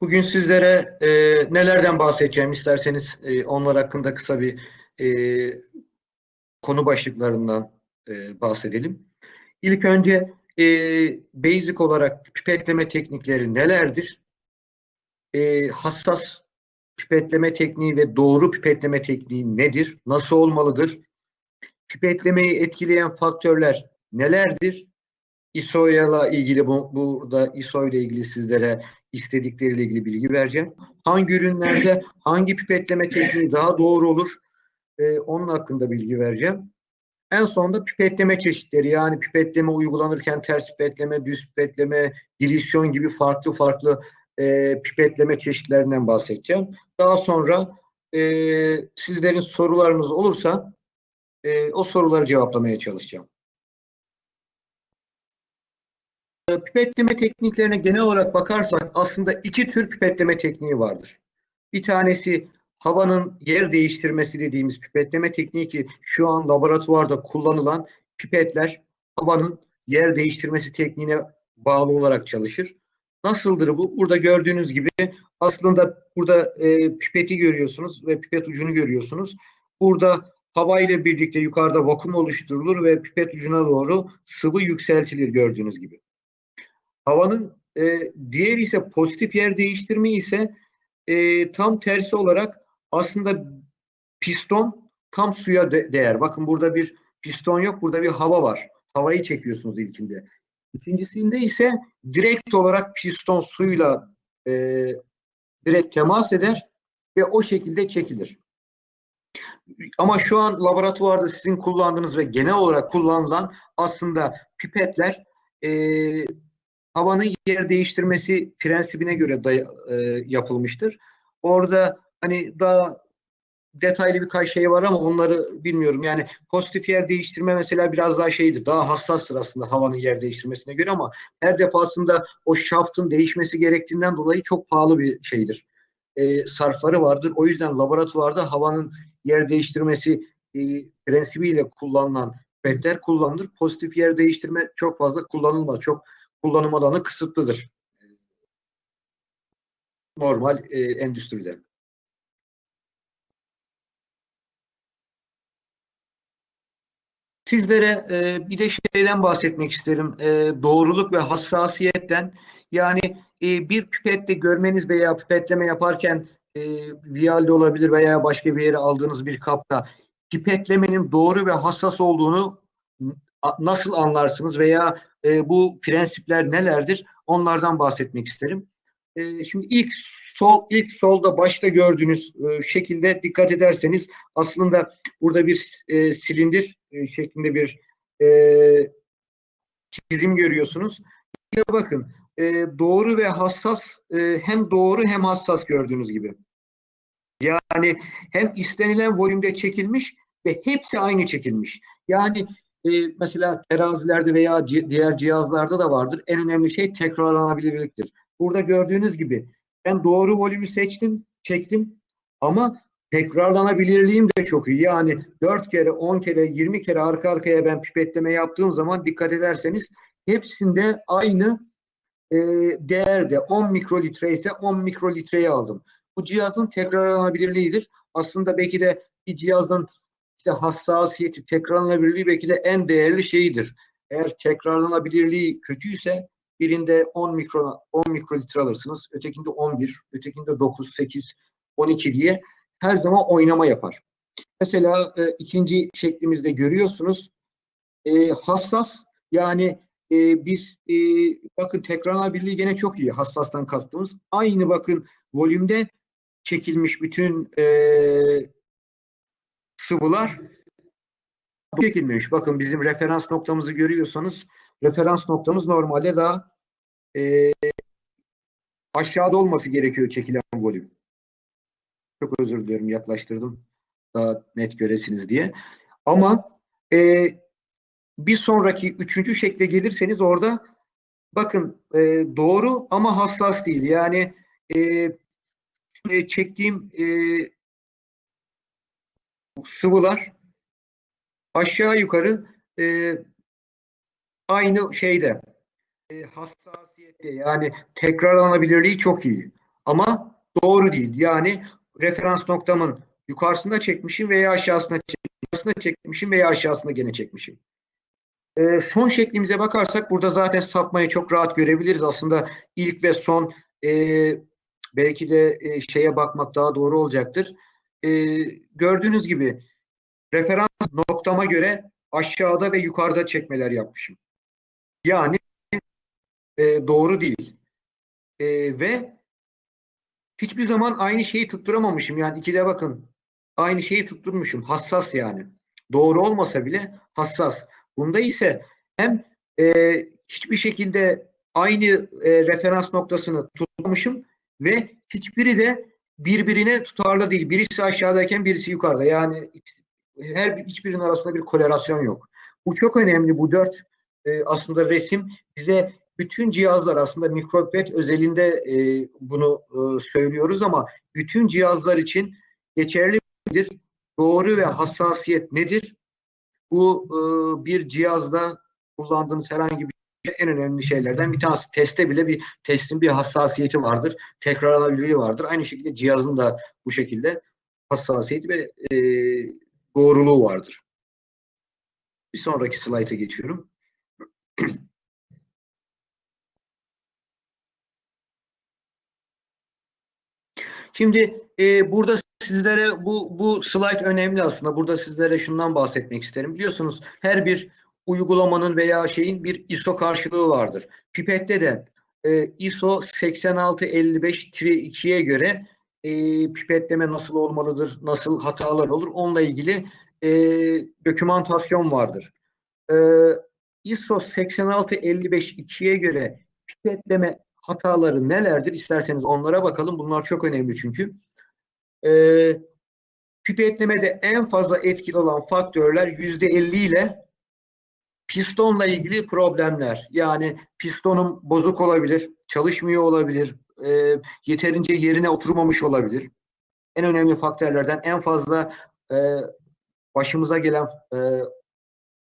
Bugün sizlere e, nelerden bahsedeceğim isterseniz e, onlar hakkında kısa bir e, konu başlıklarından e, bahsedelim. İlk önce e, basic olarak pipetleme teknikleri nelerdir? E, hassas pipetleme tekniği ve doğru pipetleme tekniği nedir? Nasıl olmalıdır? Pipetlemeyi etkileyen faktörler nelerdir? ISO ile ilgili bu, burada ISO ile ilgili sizlere istedikleriyle ilgili bilgi vereceğim. Hangi ürünlerde hangi pipetleme tekniği daha doğru olur? Ee, onun hakkında bilgi vereceğim. En sonunda pipetleme çeşitleri yani pipetleme uygulanırken ters pipetleme, düz pipetleme, dilisyon gibi farklı farklı e, pipetleme çeşitlerinden bahsedeceğim. Daha sonra e, sizlerin sorularınız olursa e, o soruları cevaplamaya çalışacağım. Pipetleme tekniklerine genel olarak bakarsak aslında iki tür pipetleme tekniği vardır. Bir tanesi havanın yer değiştirmesi dediğimiz pipetleme tekniği ki şu an laboratuvarda kullanılan pipetler havanın yer değiştirmesi tekniğine bağlı olarak çalışır. Nasıldır bu? Burada gördüğünüz gibi aslında burada e, pipeti görüyorsunuz ve pipet ucunu görüyorsunuz. Burada hava ile birlikte yukarıda vakum oluşturulur ve pipet ucuna doğru sıvı yükseltilir gördüğünüz gibi. Havanın e, diğer ise pozitif yer değiştirme ise e, tam tersi olarak aslında piston tam suya de değer. Bakın burada bir piston yok, burada bir hava var. Havayı çekiyorsunuz ilkinde. İkincisinde ise direkt olarak piston suyla e, direkt temas eder ve o şekilde çekilir. Ama şu an laboratuvarda sizin kullandığınız ve genel olarak kullanılan aslında pipetler e, havanın yer değiştirmesi prensibine göre da, e, yapılmıştır. Orada hani daha detaylı birkaç şey var ama onları bilmiyorum. Yani pozitif yer değiştirme mesela biraz daha şeydir. Daha hassastır aslında havanın yer değiştirmesine göre ama her defasında o şaftın değişmesi gerektiğinden dolayı çok pahalı bir şeydir. E, sarfları vardır. O yüzden laboratuvarda havanın yer değiştirmesi e, prensibiyle kullanılan petler kullanılır. Pozitif yer değiştirme çok fazla kullanılmaz. Çok kullanım alanı kısıtlıdır. Normal e, endüstride. Sizlere e, bir de şeyden bahsetmek isterim. E, doğruluk ve hassasiyetten. Yani e, bir pipette görmeniz veya pipetleme yaparken e, vialde olabilir veya başka bir yere aldığınız bir kapta pipetlemenin doğru ve hassas olduğunu nasıl anlarsınız veya e, bu prensipler nelerdir? Onlardan bahsetmek isterim. E, şimdi ilk sol ilk solda başta gördüğünüz e, şekilde dikkat ederseniz aslında burada bir e, silindir e, şeklinde bir e, çizim görüyorsunuz. Ya bakın e, doğru ve hassas e, hem doğru hem hassas gördüğünüz gibi. Yani hem istenilen volümde çekilmiş ve hepsi aynı çekilmiş. Yani e, mesela terazilerde veya diğer cihazlarda da vardır. En önemli şey tekrarlanabilirliktir. Burada gördüğünüz gibi ben doğru volümü seçtim, çektim ama tekrarlanabilirliğim de çok iyi. Yani 4 kere, 10 kere, 20 kere arka arkaya ben pipetleme yaptığım zaman dikkat ederseniz hepsinde aynı e, değerde 10 mikrolitre ise 10 mikrolitreyi aldım. Bu cihazın tekrarlanabilirliğidir. Aslında belki de bir cihazın işte hassasiyeti, tekrarlanabilirliği belki de en değerli şeyidir. Eğer tekrarlanabilirliği kötüyse birinde 10 mikro 10 mikrolitre alırsınız, ötekinde 11, ötekinde 9, 8, 12 diye her zaman oynama yapar. Mesela e, ikinci şeklimizde görüyorsunuz e, hassas yani e, biz e, bakın tekrarlanabilirliği gene çok iyi hassastan kastımız. Aynı bakın volümde çekilmiş bütün e, sıvılar çekilmiş. Bakın bizim referans noktamızı görüyorsanız referans noktamız normalde daha e, aşağıda olması gerekiyor çekilen volüm. Çok özür diliyorum yaklaştırdım daha net göresiniz diye. Ama e, bir sonraki üçüncü şekle gelirseniz orada bakın e, doğru ama hassas değil. Yani e, çektiğim e, sıvılar aşağı yukarı e, aynı şeyde e, hassasiyette yani tekrarlanabilirliği çok iyi. Ama doğru değil. Yani referans noktamın yukarısında çekmişim veya aşağısına çekmişim, çekmişim veya aşağısına gene çekmişim. Ee, son şeklimize bakarsak burada zaten sapmayı çok rahat görebiliriz. Aslında ilk ve son e, belki de e, şeye bakmak daha doğru olacaktır. E, gördüğünüz gibi referans noktama göre aşağıda ve yukarıda çekmeler yapmışım. Yani e, doğru değil. E, ve hiçbir zaman aynı şeyi tutturamamışım. Yani ikide bakın aynı şeyi tutturmuşum. Hassas yani. Doğru olmasa bile hassas. Bunda ise hem e, hiçbir şekilde aynı e, referans noktasını tutmamışım ve hiçbiri de birbirine tutarlı değil. Birisi aşağıdayken birisi yukarıda. Yani her hiçbirinin arasında bir korelasyon yok. Bu çok önemli. Bu dört e, aslında resim bize bütün cihazlar aslında mikropet özelinde e, bunu e, söylüyoruz ama bütün cihazlar için geçerli midir? Doğru ve hassasiyet nedir? Bu e, bir cihazda kullandığınız herhangi bir en önemli şeylerden bir tanesi. Teste bile bir testin bir hassasiyeti vardır. Tekrarlanabilirliği vardır. Aynı şekilde cihazın da bu şekilde hassasiyeti ve e, doğruluğu vardır. Bir sonraki slayta geçiyorum. Şimdi e, burada sizlere bu bu slide önemli aslında. Burada sizlere şundan bahsetmek isterim. Biliyorsunuz her bir uygulamanın veya şeyin bir ISO karşılığı vardır. Pipette de e, ISO 8655-2'ye göre e, pipetleme nasıl olmalıdır, nasıl hatalar olur onunla ilgili e, dokümantasyon vardır. E, ISO 8655-2'ye göre pipetleme hataları nelerdir? İsterseniz onlara bakalım. Bunlar çok önemli çünkü. Ee, pipetlemede en fazla etkili olan faktörler yüzde elli ile pistonla ilgili problemler. Yani pistonun bozuk olabilir, çalışmıyor olabilir, e, yeterince yerine oturmamış olabilir. En önemli faktörlerden en fazla e, başımıza gelen e,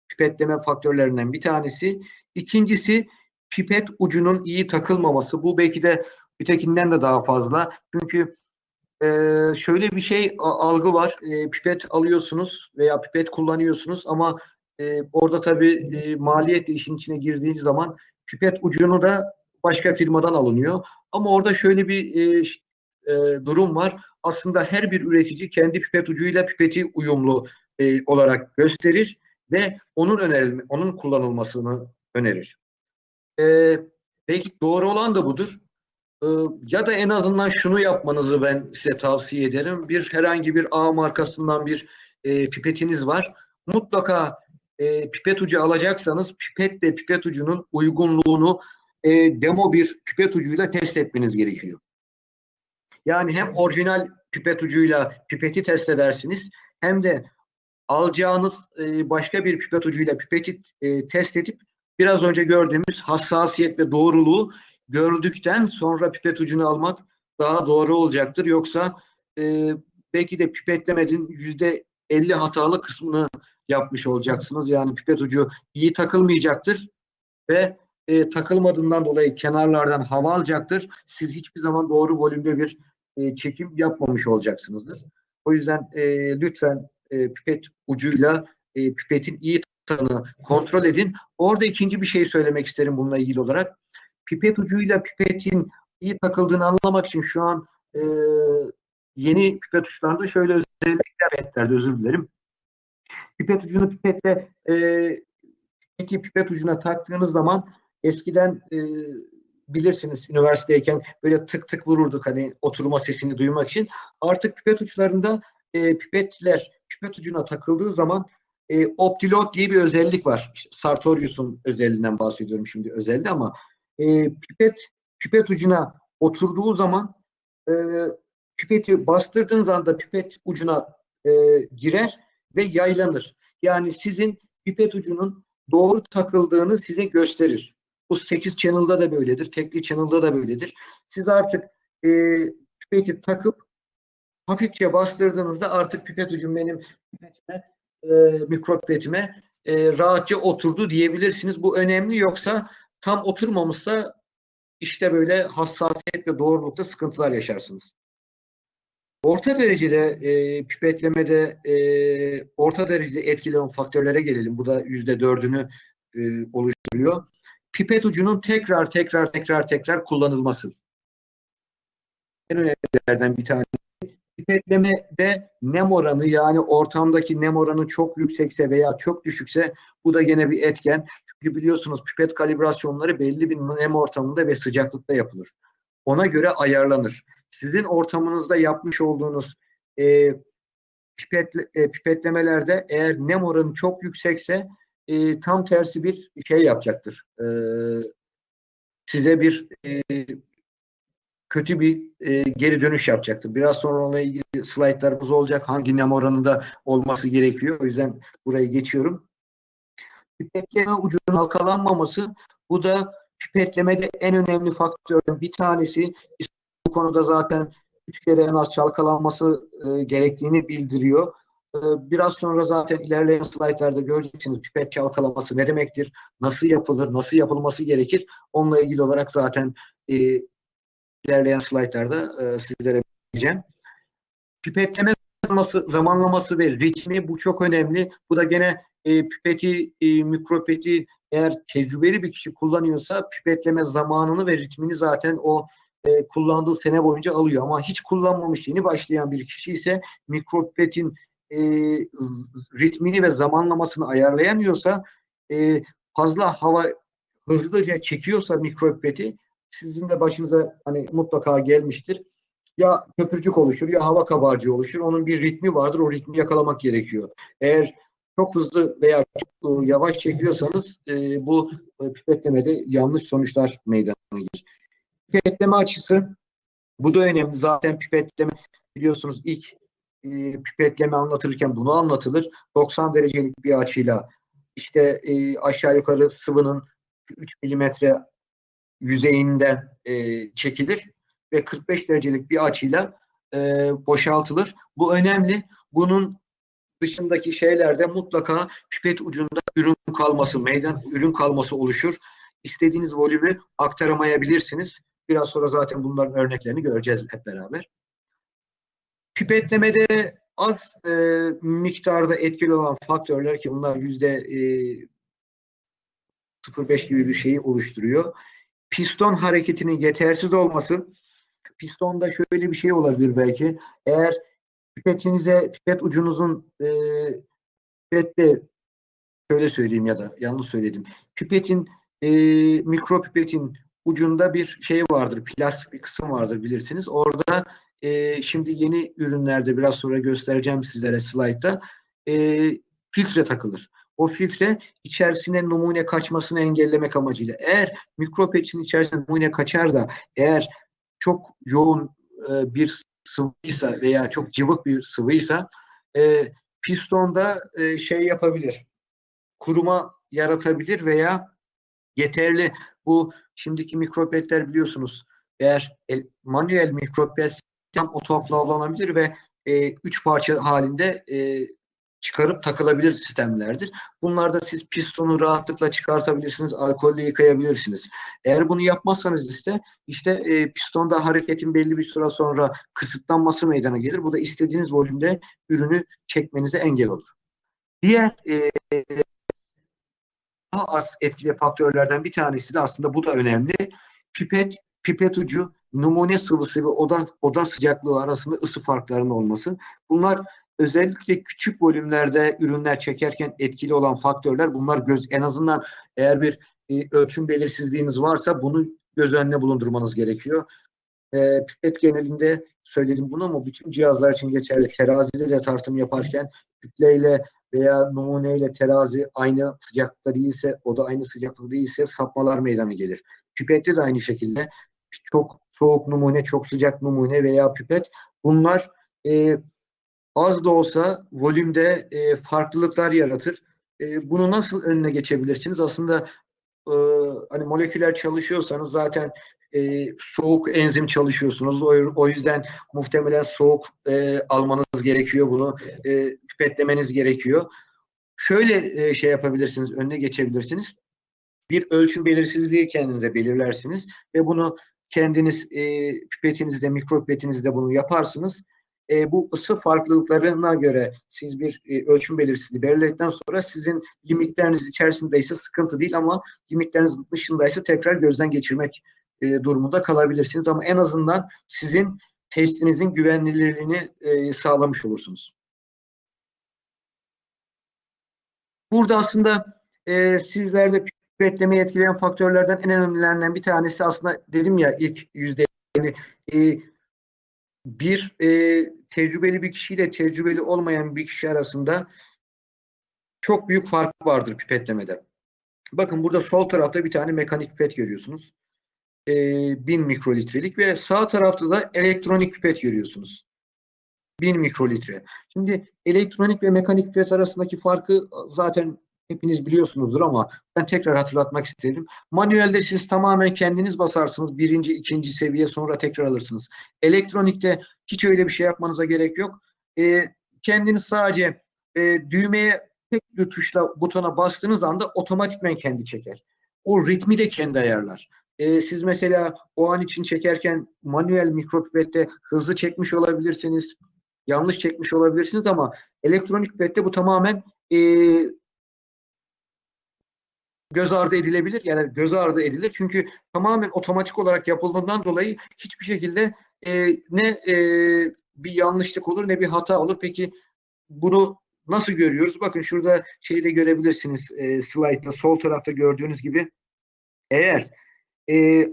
pipetleme faktörlerinden bir tanesi. İkincisi pipet ucunun iyi takılmaması. Bu belki de ötekinden de daha fazla. Çünkü e, şöyle bir şey algı var. E, pipet alıyorsunuz veya pipet kullanıyorsunuz ama e, orada tabii e, maliyet işin içine girdiğiniz zaman pipet ucunu da başka firmadan alınıyor. Ama orada şöyle bir e, e, durum var. Aslında her bir üretici kendi pipet ucuyla pipeti uyumlu e, olarak gösterir ve onun önerilme, onun kullanılmasını önerir. E, belki doğru olan da budur. E, ya da en azından şunu yapmanızı ben size tavsiye ederim. Bir herhangi bir A markasından bir e, pipetiniz var. Mutlaka e, pipet ucu alacaksanız pipetle pipet ucunun uygunluğunu e, demo bir pipet ucuyla test etmeniz gerekiyor. Yani hem orijinal pipet ucuyla pipeti test edersiniz hem de alacağınız e, başka bir pipet ucuyla pipeti e, test edip biraz önce gördüğümüz hassasiyet ve doğruluğu gördükten sonra pipet ucunu almak daha doğru olacaktır. Yoksa e, belki de pipetlemedin yüzde 50 hatalı kısmını yapmış olacaksınız. Yani pipet ucu iyi takılmayacaktır ve e, takılmadığından dolayı kenarlardan hava alacaktır. Siz hiçbir zaman doğru volümde bir e, çekim yapmamış olacaksınızdır. O yüzden e, lütfen e, pipet ucuyla e, pipetin iyi tanı kontrol edin. Orada ikinci bir şey söylemek isterim bununla ilgili olarak. Pipet ucuyla pipetin iyi takıldığını anlamak için şu an e, yeni pipet uçlarında şöyle özellikler özür dilerim. Pipet ucunu pipetle e, pipeti pipet ucuna taktığınız zaman eskiden e, bilirsiniz üniversiteyken böyle tık tık vururduk hani oturma sesini duymak için. Artık pipet uçlarında e, pipetler pipet ucuna takıldığı zaman e, Optilot diye bir özellik var. Sartorius'un özelliğinden bahsediyorum şimdi özelde ama e, pipet pipet ucuna oturduğu zaman e, pipeti bastırdığınız anda pipet ucuna e, girer ve yaylanır. Yani sizin pipet ucunun doğru takıldığını size gösterir. Bu 8 channel'da da böyledir. Tekli channel'da da böyledir. Siz artık e, pipeti takıp hafifçe bastırdığınızda artık pipet ucum benim pipetime e, mikropetime e, rahatça oturdu diyebilirsiniz. Bu önemli yoksa tam oturmamışsa işte böyle hassasiyet ve doğrulukta sıkıntılar yaşarsınız. Orta derecede e, pipetlemede e, orta derecede etkili olan faktörlere gelelim. Bu da yüzde dördünü e, oluşturuyor. Pipet ucunun tekrar tekrar tekrar tekrar kullanılması. En önemlilerden bir tanesi. Pipetlemede nem oranı yani ortamdaki nem oranı çok yüksekse veya çok düşükse bu da gene bir etken. Çünkü biliyorsunuz pipet kalibrasyonları belli bir nem ortamında ve sıcaklıkta yapılır. Ona göre ayarlanır sizin ortamınızda yapmış olduğunuz e, pipet, e, pipetlemelerde eğer nem oranı çok yüksekse e, tam tersi bir şey yapacaktır. E, size bir e, kötü bir e, geri dönüş yapacaktır. Biraz sonra onunla ilgili slaytlarımız olacak. Hangi nem oranında olması gerekiyor. O yüzden burayı geçiyorum. Pipetleme ucunun halkalanmaması bu da pipetlemede en önemli faktörün bir tanesi konuda zaten üç kere en az çalkalanması e, gerektiğini bildiriyor. E, biraz sonra zaten ilerleyen slaytlarda göreceksiniz pipet çalkalaması ne demektir, nasıl yapılır, nasıl yapılması gerekir. Onunla ilgili olarak zaten e, ilerleyen slaytlarda e, sizlere vereceğim. Pipetleme zamanlaması, zamanlaması ve ritmi bu çok önemli. Bu da gene e, pipeti, e, mikropeti eğer tecrübeli bir kişi kullanıyorsa pipetleme zamanını ve ritmini zaten o e, kullandığı sene boyunca alıyor. Ama hiç kullanmamış yeni başlayan bir kişi ise mikropipetin e, ritmini ve zamanlamasını ayarlayamıyorsa e, fazla hava hızlıca çekiyorsa mikropipeti sizin de başınıza hani mutlaka gelmiştir. Ya köpürcük oluşur ya hava kabarcığı oluşur. Onun bir ritmi vardır. O ritmi yakalamak gerekiyor. Eğer çok hızlı veya çok yavaş çekiyorsanız e, bu pipetlemede yanlış sonuçlar meydana gelir pipetleme açısı bu da önemli. Zaten pipetleme biliyorsunuz ilk e, pipetleme anlatırken bunu anlatılır. 90 derecelik bir açıyla işte e, aşağı yukarı sıvının 3 milimetre yüzeyinden e, çekilir ve 45 derecelik bir açıyla e, boşaltılır. Bu önemli. Bunun dışındaki şeylerde mutlaka pipet ucunda ürün kalması, meydan ürün kalması oluşur. İstediğiniz volümü aktaramayabilirsiniz. Biraz sonra zaten bunların örneklerini göreceğiz hep beraber. Pipetlemede az e, miktarda etkili olan faktörler ki bunlar yüzde e, 0.5 gibi bir şeyi oluşturuyor. Piston hareketinin yetersiz olması, pistonda şöyle bir şey olabilir belki. Eğer pipetinize, pipet ucunuzun e, pipette şöyle söyleyeyim ya da yanlış söyledim. Pipetin, e, mikropipetin ucunda bir şey vardır, plastik bir kısım vardır bilirsiniz. Orada e, şimdi yeni ürünlerde biraz sonra göstereceğim sizlere slaytta e, filtre takılır. O filtre içerisine numune kaçmasını engellemek amacıyla. Eğer mikropeçin içerisinde numune kaçar da eğer çok yoğun e, bir sıvıysa veya çok cıvık bir sıvıysa e, pistonda e, şey yapabilir. Kuruma yaratabilir veya yeterli bu şimdiki mikropetler biliyorsunuz eğer el, manuel mikropet tam otoklavlanabilir ve e, üç parça halinde e, çıkarıp takılabilir sistemlerdir. Bunlarda siz pistonu rahatlıkla çıkartabilirsiniz, alkolle yıkayabilirsiniz. Eğer bunu yapmazsanız işte işte e, pistonda hareketin belli bir süre sonra kısıtlanması meydana gelir. Bu da istediğiniz volümde ürünü çekmenize engel olur. Diğer e, daha az etkili faktörlerden bir tanesi de aslında bu da önemli. Pipet, pipet ucu, numune sıvısı ve oda, oda sıcaklığı arasında ısı farklarının olması. Bunlar özellikle küçük volümlerde ürünler çekerken etkili olan faktörler. Bunlar göz en azından eğer bir e, ölçüm belirsizliğiniz varsa bunu göz önüne bulundurmanız gerekiyor. E, pipet genelinde söyledim bunu ama bütün cihazlar için geçerli. Terazide tartım yaparken kütleyle veya numuneyle terazi aynı sıcaklıkta değilse, o da aynı sıcaklıkta değilse sapmalar meydana gelir. Pipette de aynı şekilde çok soğuk numune, çok sıcak numune veya pipet bunlar e, az da olsa volümde e, farklılıklar yaratır. E, bunu nasıl önüne geçebilirsiniz? Aslında e, hani moleküler çalışıyorsanız zaten e, soğuk enzim çalışıyorsunuz. O, o yüzden muhtemelen soğuk e, almanız gerekiyor bunu. E, pipetlemeniz gerekiyor. Şöyle e, şey yapabilirsiniz, önüne geçebilirsiniz. bir ölçüm belirsizliği kendinize belirlersiniz ve bunu kendiniz e, pipetinizde, mikropipetinizde bunu yaparsınız. E, bu ısı farklılıklarına göre siz bir e, ölçüm belirsizliği belirledikten sonra sizin limitleriniz içerisindeyse sıkıntı değil ama limitleriniz dışındaysa tekrar gözden geçirmek e, durumunda kalabilirsiniz. Ama en azından sizin testinizin güvenilirliğini e, sağlamış olursunuz. Burada aslında e, sizlerde pipetlemeyi etkileyen faktörlerden en önemlilerinden bir tanesi aslında dedim ya ilk yüzde yani, e, bir e, tecrübeli bir kişiyle tecrübeli olmayan bir kişi arasında çok büyük fark vardır pipetlemede. Bakın burada sol tarafta bir tane mekanik pipet görüyorsunuz. E, 1000 mikrolitrelik ve sağ tarafta da elektronik pipet görüyorsunuz. 1000 mikrolitre. Şimdi elektronik ve mekanik pipet arasındaki farkı zaten hepiniz biliyorsunuzdur ama ben tekrar hatırlatmak isterim. Manuelde siz tamamen kendiniz basarsınız. Birinci, ikinci seviye sonra tekrar alırsınız. Elektronikte hiç öyle bir şey yapmanıza gerek yok. E, kendiniz sadece e, düğmeye tek bir tuşla butona bastığınız anda otomatikmen kendi çeker. O ritmi de kendi ayarlar. E, siz mesela o an için çekerken manuel mikropipette hızlı çekmiş olabilirsiniz. Yanlış çekmiş olabilirsiniz ama elektronik pipette bu tamamen e, göz ardı edilebilir. Yani göz ardı edilir. Çünkü tamamen otomatik olarak yapıldığından dolayı hiçbir şekilde e, ne e, bir yanlışlık olur ne bir hata olur. Peki bunu nasıl görüyoruz? Bakın şurada şeyi de görebilirsiniz e, slide'da sol tarafta gördüğünüz gibi eğer e,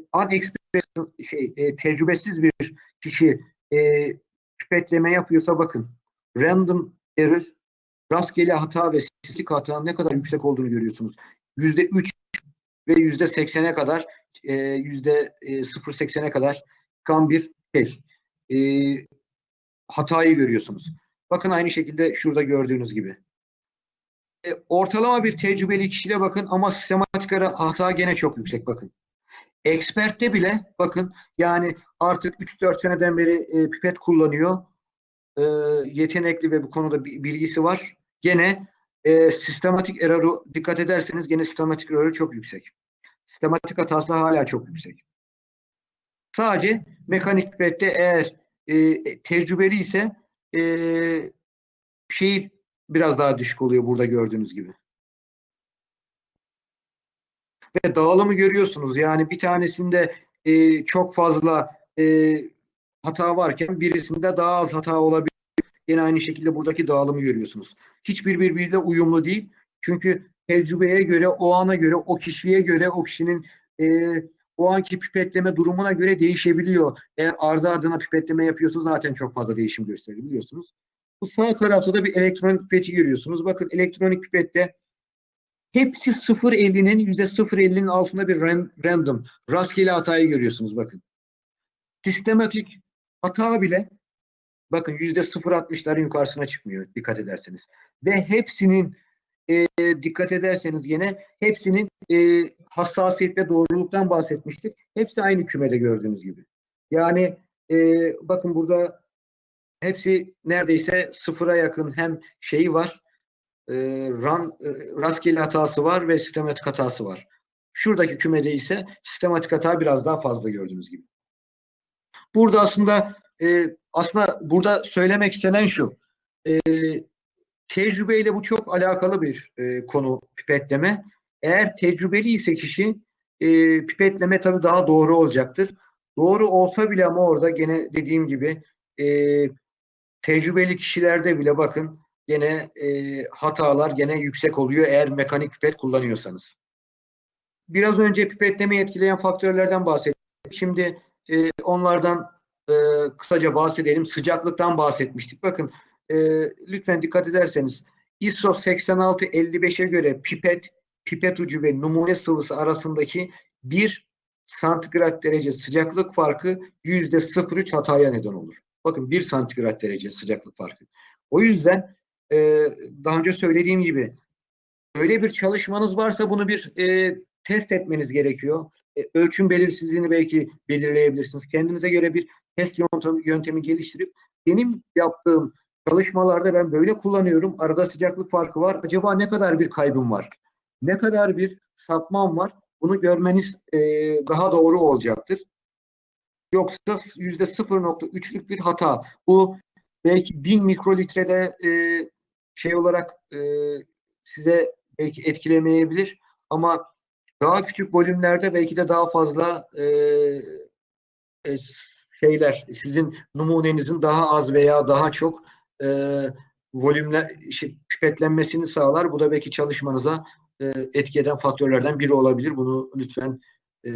şey e, tecrübesiz bir kişi e, pipetleme yapıyorsa bakın random error rastgele hata ve sislik hatanın ne kadar yüksek olduğunu görüyorsunuz yüzde üç ve yüzde seksene kadar e, yüzde e, sıfır seksene kadar çıkan bir şey. E, hatayı görüyorsunuz. Bakın aynı şekilde şurada gördüğünüz gibi. E, ortalama bir tecrübeli kişiyle bakın ama sistematik hata gene çok yüksek bakın. Expert'te bile bakın yani artık 3-4 seneden beri e, pipet kullanıyor. E, yetenekli ve bu konuda bilgisi var. Gene e, sistematik error'u dikkat ederseniz gene sistematik error'u çok yüksek. Sistematik hatası hala çok yüksek. Sadece mekanik pipette eğer e, tecrübeli ise e, şey biraz daha düşük oluyor burada gördüğünüz gibi. Ve dağılımı görüyorsunuz. Yani bir tanesinde e, çok fazla e, hata varken birisinde daha az hata olabilir. Yine aynı şekilde buradaki dağılımı görüyorsunuz. Hiçbir birbiriyle uyumlu değil. Çünkü tecrübeye göre, o ana göre, o kişiye göre, o kişinin e, o anki pipetleme durumuna göre değişebiliyor. Eğer ardı ardına pipetleme yapıyorsa zaten çok fazla değişim gösterir biliyorsunuz. Bu sağ tarafta da bir elektronik pipeti görüyorsunuz. Bakın elektronik pipette hepsi 0.50'nin %0.50'nin altında bir random, rastgele hatayı görüyorsunuz bakın. Sistematik hata bile bakın %0.60'ların yukarısına çıkmıyor dikkat ederseniz. Ve hepsinin e, dikkat ederseniz yine hepsinin e, hassasiyet ve doğruluktan bahsetmiştik. Hepsi aynı kümede gördüğünüz gibi. Yani e, bakın burada hepsi neredeyse sıfıra yakın hem şeyi var, e, run, e, rastgele hatası var ve sistematik hatası var. Şuradaki kümede ise sistematik hata biraz daha fazla gördüğünüz gibi. Burada aslında e, aslında burada söylemek istenen şu. E, tecrübeyle bu çok alakalı bir e, konu pipetleme. Eğer tecrübeli ise kişi e, pipetleme tabii daha doğru olacaktır. Doğru olsa bile ama orada gene dediğim gibi e, tecrübeli kişilerde bile bakın gene e, hatalar gene yüksek oluyor eğer mekanik pipet kullanıyorsanız. Biraz önce pipetlemeyi etkileyen faktörlerden bahsettik. Şimdi e, onlardan e, kısaca bahsedelim. Sıcaklıktan bahsetmiştik. Bakın e, lütfen dikkat ederseniz ISO 8655'e göre pipet, pipet ucu ve numune sıvısı arasındaki 1 santigrat derece sıcaklık farkı yüzde 03 hataya neden olur. Bakın 1 santigrat derece sıcaklık farkı. O yüzden e, daha önce söylediğim gibi öyle bir çalışmanız varsa bunu bir e, test etmeniz gerekiyor. E, ölçüm belirsizliğini belki belirleyebilirsiniz. Kendinize göre bir test yöntemi, yöntemi geliştirip benim yaptığım çalışmalarda ben böyle kullanıyorum. Arada sıcaklık farkı var. Acaba ne kadar bir kaybım var? ne kadar bir sapmam var bunu görmeniz e, daha doğru olacaktır. Yoksa yüzde 0.3'lük bir hata. Bu belki 1000 mikrolitrede e, şey olarak e, size belki etkilemeyebilir ama daha küçük volümlerde belki de daha fazla e, e, şeyler sizin numunenizin daha az veya daha çok e, volümle şey, pipetlenmesini sağlar. Bu da belki çalışmanıza e, etki eden faktörlerden biri olabilir. Bunu lütfen e,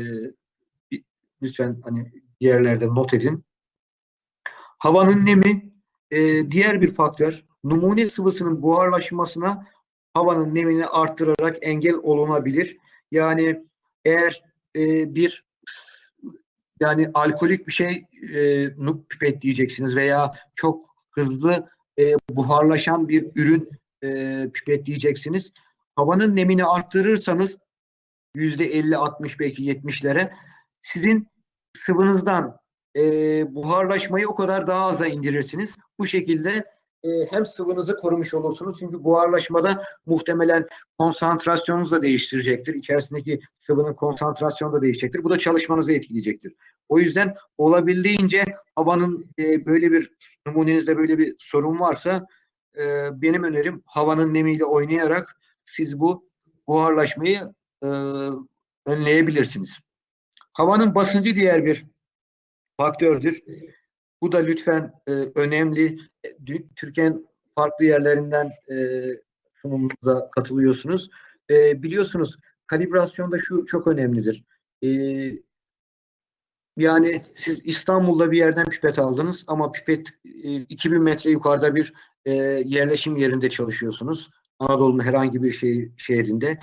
lütfen hani yerlerde not edin. Havanın nemi e, diğer bir faktör. Numune sıvısının buharlaşmasına havanın nemini arttırarak engel olunabilir. Yani eğer e, bir yani alkolik bir şey e, pipet diyeceksiniz veya çok hızlı e, buharlaşan bir ürün e, pipet diyeceksiniz. Havanın nemini arttırırsanız yüzde 50, 60 belki 70'lere sizin sıvınızdan e, buharlaşmayı o kadar daha aza indirirsiniz. Bu şekilde e, hem sıvınızı korumuş olursunuz. Çünkü buharlaşmada muhtemelen konsantrasyonunuz da değiştirecektir. İçerisindeki sıvının konsantrasyonu da değişecektir. Bu da çalışmanızı etkileyecektir. O yüzden olabildiğince havanın e, böyle bir numunenizde böyle bir sorun varsa e, benim önerim havanın nemiyle oynayarak siz bu buharlaşmayı önleyebilirsiniz. Havanın basıncı diğer bir faktördür. Bu da lütfen e, önemli. Türkiye'nin farklı yerlerinden e, sunumumuza katılıyorsunuz. E, biliyorsunuz kalibrasyonda şu çok önemlidir. E, yani siz İstanbul'da bir yerden pipet aldınız ama pipet e, 2000 metre yukarıda bir e, yerleşim yerinde çalışıyorsunuz. Anadolu'nun herhangi bir şey, şehrinde.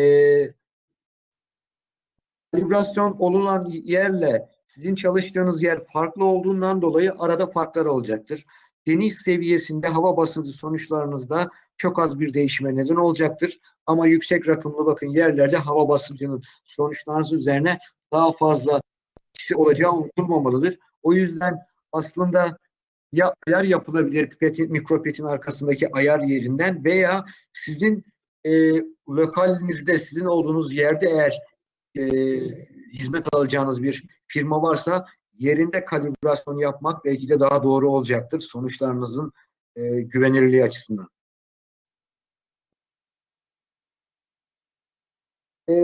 E, kalibrasyon olunan yerle sizin çalıştığınız yer farklı olduğundan dolayı arada farklar olacaktır. Deniz seviyesinde hava basıncı sonuçlarınızda çok az bir değişime neden olacaktır. Ama yüksek rakımlı bakın yerlerde hava basıncının sonuçlarınız üzerine daha fazla kişi olacağı unutulmamalıdır. O yüzden aslında ya ayar yapılabilir pipetin, mikropipetin arkasındaki ayar yerinden veya sizin e, lokalinizde, sizin olduğunuz yerde eğer e, hizmet alacağınız bir firma varsa yerinde kalibrasyon yapmak belki de daha doğru olacaktır sonuçlarınızın e, güvenilirliği açısından. E,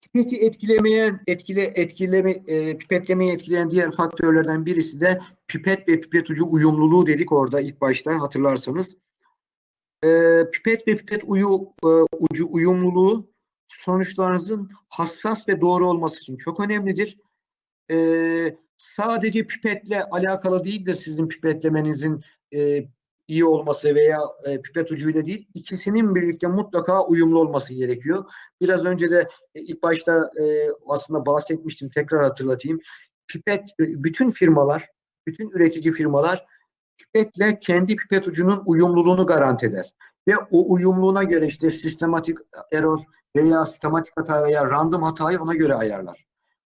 pipeti etkilemeyen, etkile, etkileme, e, pipetlemeyi etkileyen diğer faktörlerden birisi de pipet ve pipet ucu uyumluluğu dedik orada ilk başta hatırlarsanız. E, pipet ve pipet uyu, e, ucu uyumluluğu sonuçlarınızın hassas ve doğru olması için çok önemlidir. Ee, sadece pipetle alakalı değil de sizin pipetlemenizin e, iyi olması veya e, pipet ucuyla değil, ikisinin birlikte mutlaka uyumlu olması gerekiyor. Biraz önce de e, ilk başta e, aslında bahsetmiştim, tekrar hatırlatayım. Pipet, e, bütün firmalar, bütün üretici firmalar pipetle kendi pipet ucunun uyumluluğunu garanti eder. Ve o uyumluluğuna göre işte sistematik error veya sistematik hata veya random hatayı ona göre ayarlar.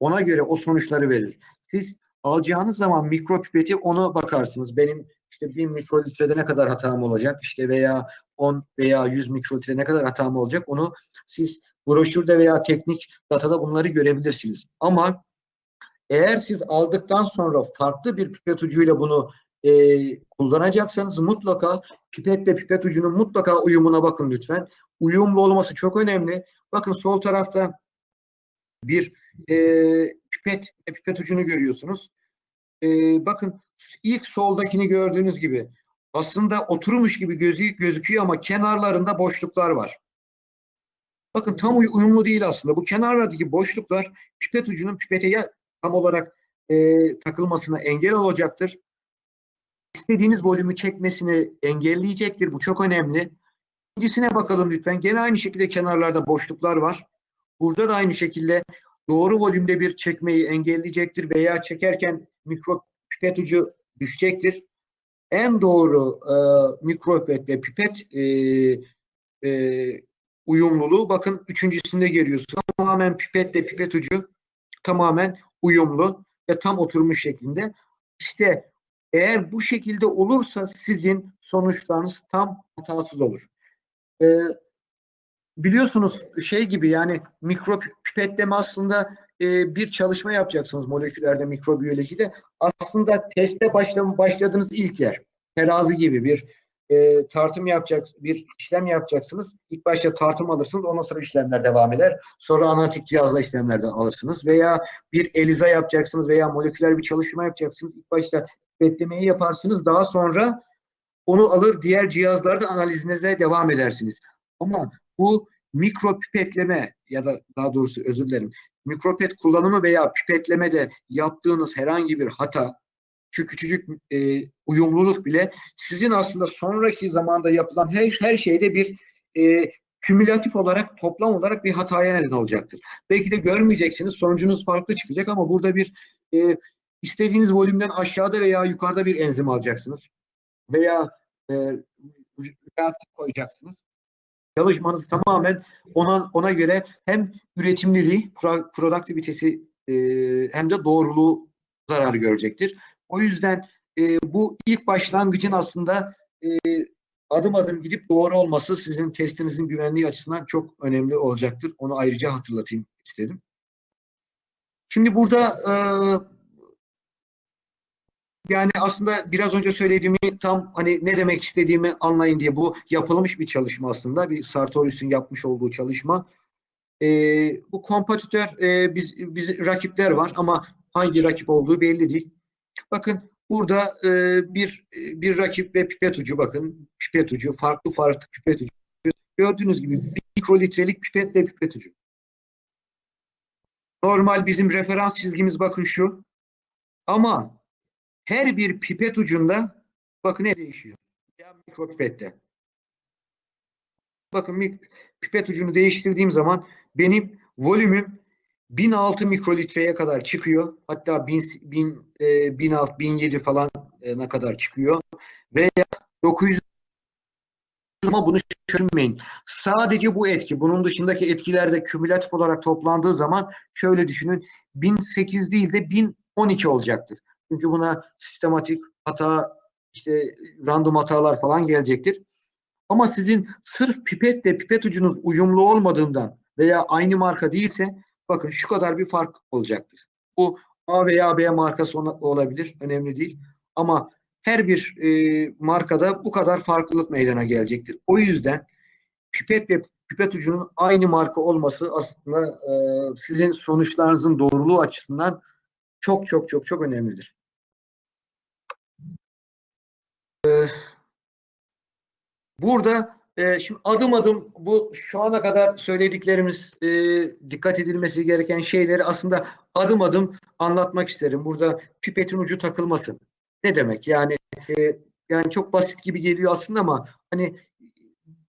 Ona göre o sonuçları verir. Siz alacağınız zaman mikropipeti ona bakarsınız. Benim işte 1000 mikrolitrede ne kadar hatam olacak işte veya 10 veya 100 mikrolitre ne kadar hatam olacak onu siz broşürde veya teknik datada bunları görebilirsiniz. Ama eğer siz aldıktan sonra farklı bir pipet ucuyla bunu e, kullanacaksanız mutlaka pipetle pipet ucunun mutlaka uyumuna bakın lütfen. Uyumlu olması çok önemli. Bakın sol tarafta bir e, pipet pipet ucunu görüyorsunuz. E, bakın ilk soldakini gördüğünüz gibi aslında oturmuş gibi gözü, gözüküyor ama kenarlarında boşluklar var. Bakın tam uyumlu değil aslında. Bu kenarlardaki boşluklar pipet ucunun pipete ya tam olarak e, takılmasına engel olacaktır istediğiniz volümü çekmesini engelleyecektir. Bu çok önemli. İkincisine bakalım lütfen. Gene aynı şekilde kenarlarda boşluklar var. Burada da aynı şekilde doğru volümde bir çekmeyi engelleyecektir veya çekerken mikro pipet ucu düşecektir. En doğru e, mikropipet ve pipet e, e, uyumluluğu bakın üçüncüsünde görüyorsunuz. Tamamen pipetle pipet ucu tamamen uyumlu ve tam oturmuş şeklinde. İşte eğer bu şekilde olursa sizin sonuçlarınız tam hatasız olur. Ee, biliyorsunuz şey gibi yani mikro pipetleme aslında e, bir çalışma yapacaksınız moleküllerde mikrobiyolojide. Aslında teste başlam başladığınız ilk yer. Terazi gibi bir e, tartım yapacak, bir işlem yapacaksınız. İlk başta tartım alırsınız, ondan sonra işlemler devam eder. Sonra analitik cihazla işlemlerden alırsınız. Veya bir ELISA yapacaksınız veya moleküler bir çalışma yapacaksınız. İlk başta pipetlemeyi yaparsınız. Daha sonra onu alır diğer cihazlarda analizinize devam edersiniz. Ama bu mikro pipetleme ya da daha doğrusu özür dilerim. Mikropet kullanımı veya pipetlemede yaptığınız herhangi bir hata, şu küçücük e, uyumluluk bile sizin aslında sonraki zamanda yapılan her, her şeyde bir e, kümülatif olarak, toplam olarak bir hataya neden olacaktır. Belki de görmeyeceksiniz, sonucunuz farklı çıkacak ama burada bir e, istediğiniz volümden aşağıda veya yukarıda bir enzim alacaksınız. Veya e, reaktif koyacaksınız. Çalışmanız tamamen ona, ona göre hem üretimliliği, pro, produktivitesi e, hem de doğruluğu zarar görecektir. O yüzden e, bu ilk başlangıcın aslında e, adım adım gidip doğru olması sizin testinizin güvenliği açısından çok önemli olacaktır. Onu ayrıca hatırlatayım istedim. Şimdi burada e, yani aslında biraz önce söylediğimi tam hani ne demek istediğimi anlayın diye bu yapılmış bir çalışma aslında. Bir Sartorius'un yapmış olduğu çalışma. E, bu kompatitör e, biz, biz rakipler var ama hangi rakip olduğu belli değil. Bakın burada e, bir bir rakip ve pipet ucu bakın pipet ucu farklı farklı pipet ucu. Gördüğünüz gibi mikrolitrelik pipet ve pipet ucu. Normal bizim referans çizgimiz bakın şu. Ama her bir pipet ucunda bakın ne değişiyor. Ya mikropipette. Bakın pipet ucunu değiştirdiğim zaman benim volümüm 1006 mikrolitreye kadar çıkıyor. Hatta 1000, 1000, e, 1006, 1007 falan e, ne kadar çıkıyor. Veya 900 ama bunu düşünmeyin. Sadece bu etki, bunun dışındaki etkiler de kümülatif olarak toplandığı zaman şöyle düşünün. 1008 değil de 1012 olacaktır. Çünkü buna sistematik hata, işte random hatalar falan gelecektir. Ama sizin sırf pipetle pipet ucunuz uyumlu olmadığından veya aynı marka değilse bakın şu kadar bir fark olacaktır. Bu A veya B markası olabilir. Önemli değil. Ama her bir e, markada bu kadar farklılık meydana gelecektir. O yüzden pipet ve pipet ucunun aynı marka olması aslında e, sizin sonuçlarınızın doğruluğu açısından çok çok çok çok önemlidir. Ee, burada e, şimdi adım adım bu şu ana kadar söylediklerimiz e, dikkat edilmesi gereken şeyleri aslında adım adım anlatmak isterim. Burada pipetin ucu takılması. Ne demek? Yani e, yani çok basit gibi geliyor aslında ama hani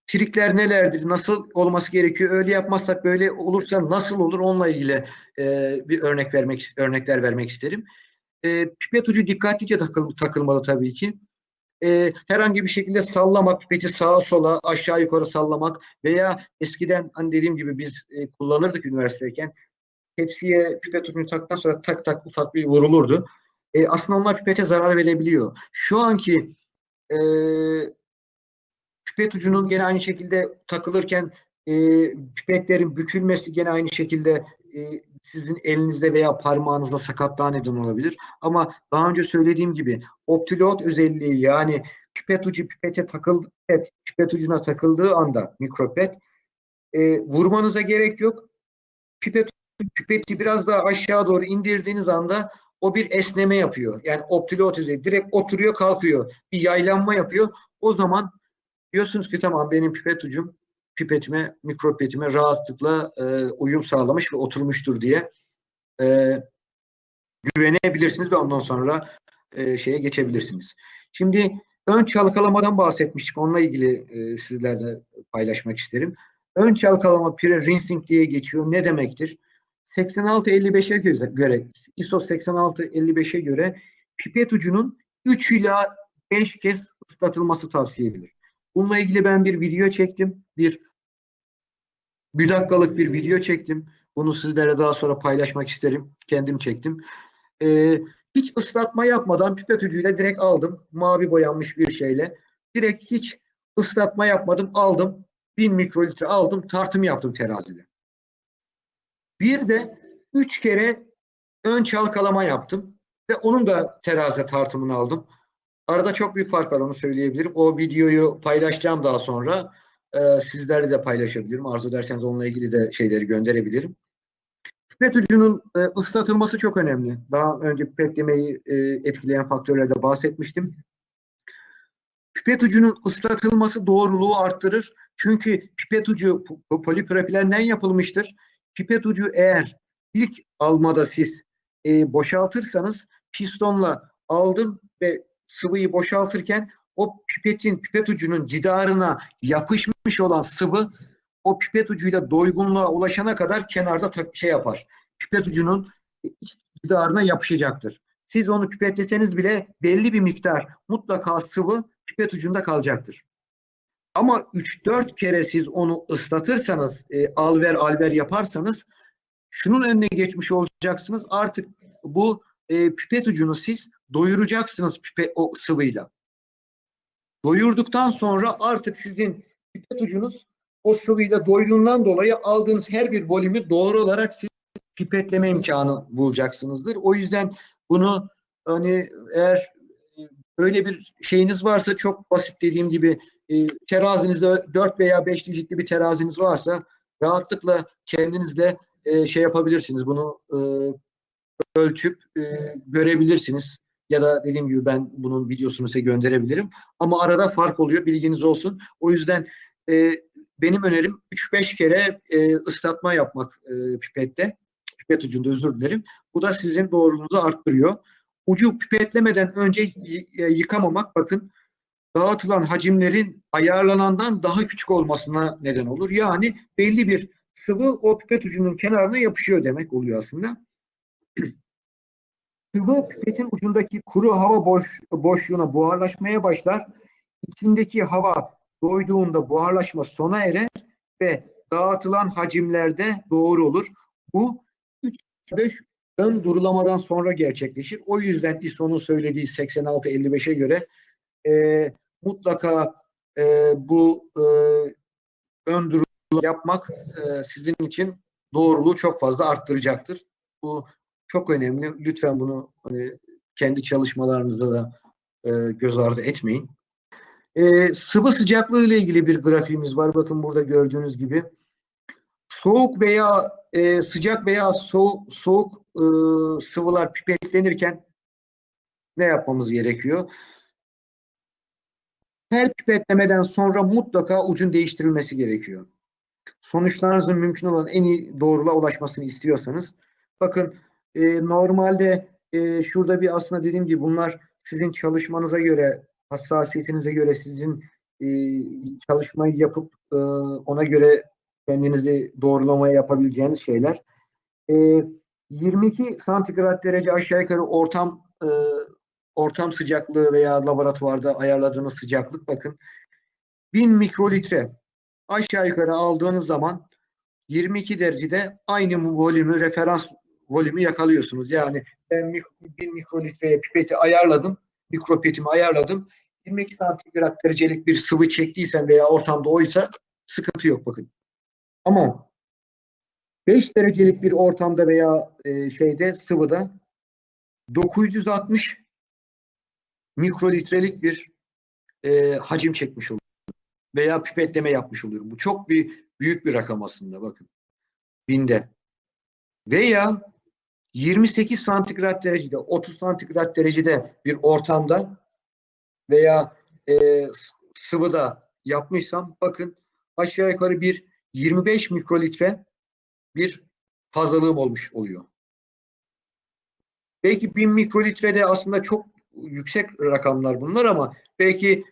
trikler nelerdir? Nasıl olması gerekiyor? Öyle yapmazsak böyle olursa nasıl olur? Onunla ilgili e, bir örnek vermek örnekler vermek isterim. E, pipet ucu dikkatlice takıl, takılmalı tabii ki e, herhangi bir şekilde sallamak, pipeti sağa sola aşağı yukarı sallamak veya eskiden hani dediğim gibi biz e, kullanırdık üniversiteyken tepsiye pipet ucunu taktıktan sonra tak tak ufak bir vurulurdu. E, aslında onlar pipete zarar verebiliyor. Şu anki e, pipet ucunun gene aynı şekilde takılırken e, pipetlerin bükülmesi gene aynı şekilde e, sizin elinizde veya parmağınızda sakatlığa neden olabilir. Ama daha önce söylediğim gibi optilot özelliği yani pipet ucu pipete takıldı, pipet, pipet ucuna takıldığı anda mikropet e, vurmanıza gerek yok. Pipet pipeti biraz daha aşağı doğru indirdiğiniz anda o bir esneme yapıyor. Yani optilot özelliği direkt oturuyor kalkıyor. Bir yaylanma yapıyor. O zaman diyorsunuz ki tamam benim pipet ucum pipetime, mikropetime rahatlıkla e, uyum sağlamış ve oturmuştur diye e, güvenebilirsiniz ve ondan sonra e, şeye geçebilirsiniz. Şimdi ön çalkalamadan bahsetmiştik. Onunla ilgili e, sizlerle paylaşmak isterim. Ön çalkalama pre-rinsing diye geçiyor. Ne demektir? 86-55'e göre, ISO 86-55'e göre pipet ucunun 3 ila 5 kez ıslatılması tavsiye edilir. Bununla ilgili ben bir video çektim. Bir bir dakikalık bir video çektim. Bunu sizlere daha sonra paylaşmak isterim. Kendim çektim. Ee, hiç ıslatma yapmadan pipet ucuyla direkt aldım. Mavi boyanmış bir şeyle. Direkt hiç ıslatma yapmadım. Aldım. 1000 mikrolitre aldım tartım yaptım terazide. Bir de 3 kere ön çalkalama yaptım ve onun da terazi tartımını aldım. Arada çok büyük fark var onu söyleyebilirim. O videoyu paylaşacağım daha sonra. Ee, sizlerle de paylaşabilirim. Arzu ederseniz onunla ilgili de şeyleri gönderebilirim. Pipet ucunun e, ıslatılması çok önemli. Daha önce pipetlemeyi e, etkileyen faktörlerde bahsetmiştim. Pipet ucunun ıslatılması doğruluğu arttırır. Çünkü pipet ucu po- poliprofilenden yapılmıştır. Pipet ucu eğer ilk almada siz e, boşaltırsanız pistonla aldım ve sıvıyı boşaltırken o pipetin pipet ucunun cidarına yapışmış olan sıvı o pipet ucuyla doygunluğa ulaşana kadar kenarda şey yapar. Pipet ucunun cidarına yapışacaktır. Siz onu pipetleseniz bile belli bir miktar mutlaka sıvı pipet ucunda kalacaktır. Ama 3-4 kere siz onu ıslatırsanız, e, al ver al ver yaparsanız şunun önüne geçmiş olacaksınız. Artık bu e, pipet ucunu siz doyuracaksınız pipet o sıvıyla. Doyurduktan sonra artık sizin pipet ucunuz o sıvıyla doyduğundan dolayı aldığınız her bir volümü doğru olarak siz pipetleme imkanı bulacaksınızdır. O yüzden bunu hani eğer e, öyle bir şeyiniz varsa çok basit dediğim gibi e, terazinizde 4 veya 5 digitli bir teraziniz varsa rahatlıkla kendinizle e, şey yapabilirsiniz. Bunu e, ölçüp e, görebilirsiniz. Ya da dediğim gibi ben bunun videosunu size gönderebilirim. Ama arada fark oluyor. Bilginiz olsun. O yüzden e, benim önerim 3-5 kere e, ıslatma yapmak e, pipette. Pipet ucunda özür dilerim. Bu da sizin doğruluğunuzu arttırıyor. Ucu pipetlemeden önce e, yıkamamak bakın dağıtılan hacimlerin ayarlanandan daha küçük olmasına neden olur. Yani belli bir sıvı o pipet ucunun kenarına yapışıyor demek oluyor aslında. Sıvı pipetin ucundaki kuru hava boş, boşluğuna buharlaşmaya başlar. İçindeki hava doyduğunda buharlaşma sona erer ve dağıtılan hacimlerde doğru olur. Bu 3-5 ön durulamadan sonra gerçekleşir. O yüzden ISO'nun söylediği 86-55'e göre e, mutlaka e, bu e, ön durulama yapmak e, sizin için doğruluğu çok fazla arttıracaktır. Bu çok önemli. Lütfen bunu hani kendi çalışmalarınızda da e, göz ardı etmeyin. E, sıvı sıcaklığı ile ilgili bir grafiğimiz var. Bakın burada gördüğünüz gibi. Soğuk veya e, sıcak veya soğuk soğuk e, sıvılar pipetlenirken ne yapmamız gerekiyor? Her pipetlemeden sonra mutlaka ucun değiştirilmesi gerekiyor. Sonuçlarınızın mümkün olan en iyi doğruluğa ulaşmasını istiyorsanız. Bakın e, normalde e, şurada bir aslında dediğim gibi bunlar sizin çalışmanıza göre, hassasiyetinize göre sizin e, çalışmayı yapıp e, ona göre kendinizi doğrulamaya yapabileceğiniz şeyler. E, 22 santigrat derece aşağı yukarı ortam e, ortam sıcaklığı veya laboratuvarda ayarladığınız sıcaklık bakın 1000 mikrolitre aşağı yukarı aldığınız zaman 22 derecede aynı volümü referans volümü yakalıyorsunuz. Yani ben 1000 mikrolitreye pipeti ayarladım, mikropetimi ayarladım. 22 santigrat derecelik bir sıvı çektiysem veya ortamda oysa sıkıntı yok bakın. Ama 5 derecelik bir ortamda veya e, şeyde sıvıda 960 mikrolitrelik bir e, hacim çekmiş oluyor. Veya pipetleme yapmış oluyorum. Bu çok bir büyük bir rakam aslında bakın. Binde. Veya 28 santigrat derecede, 30 santigrat derecede bir ortamda veya e, sıvıda yapmışsam bakın aşağı yukarı bir 25 mikrolitre bir fazlalığım olmuş oluyor. Belki 1000 mikrolitrede aslında çok yüksek rakamlar bunlar ama belki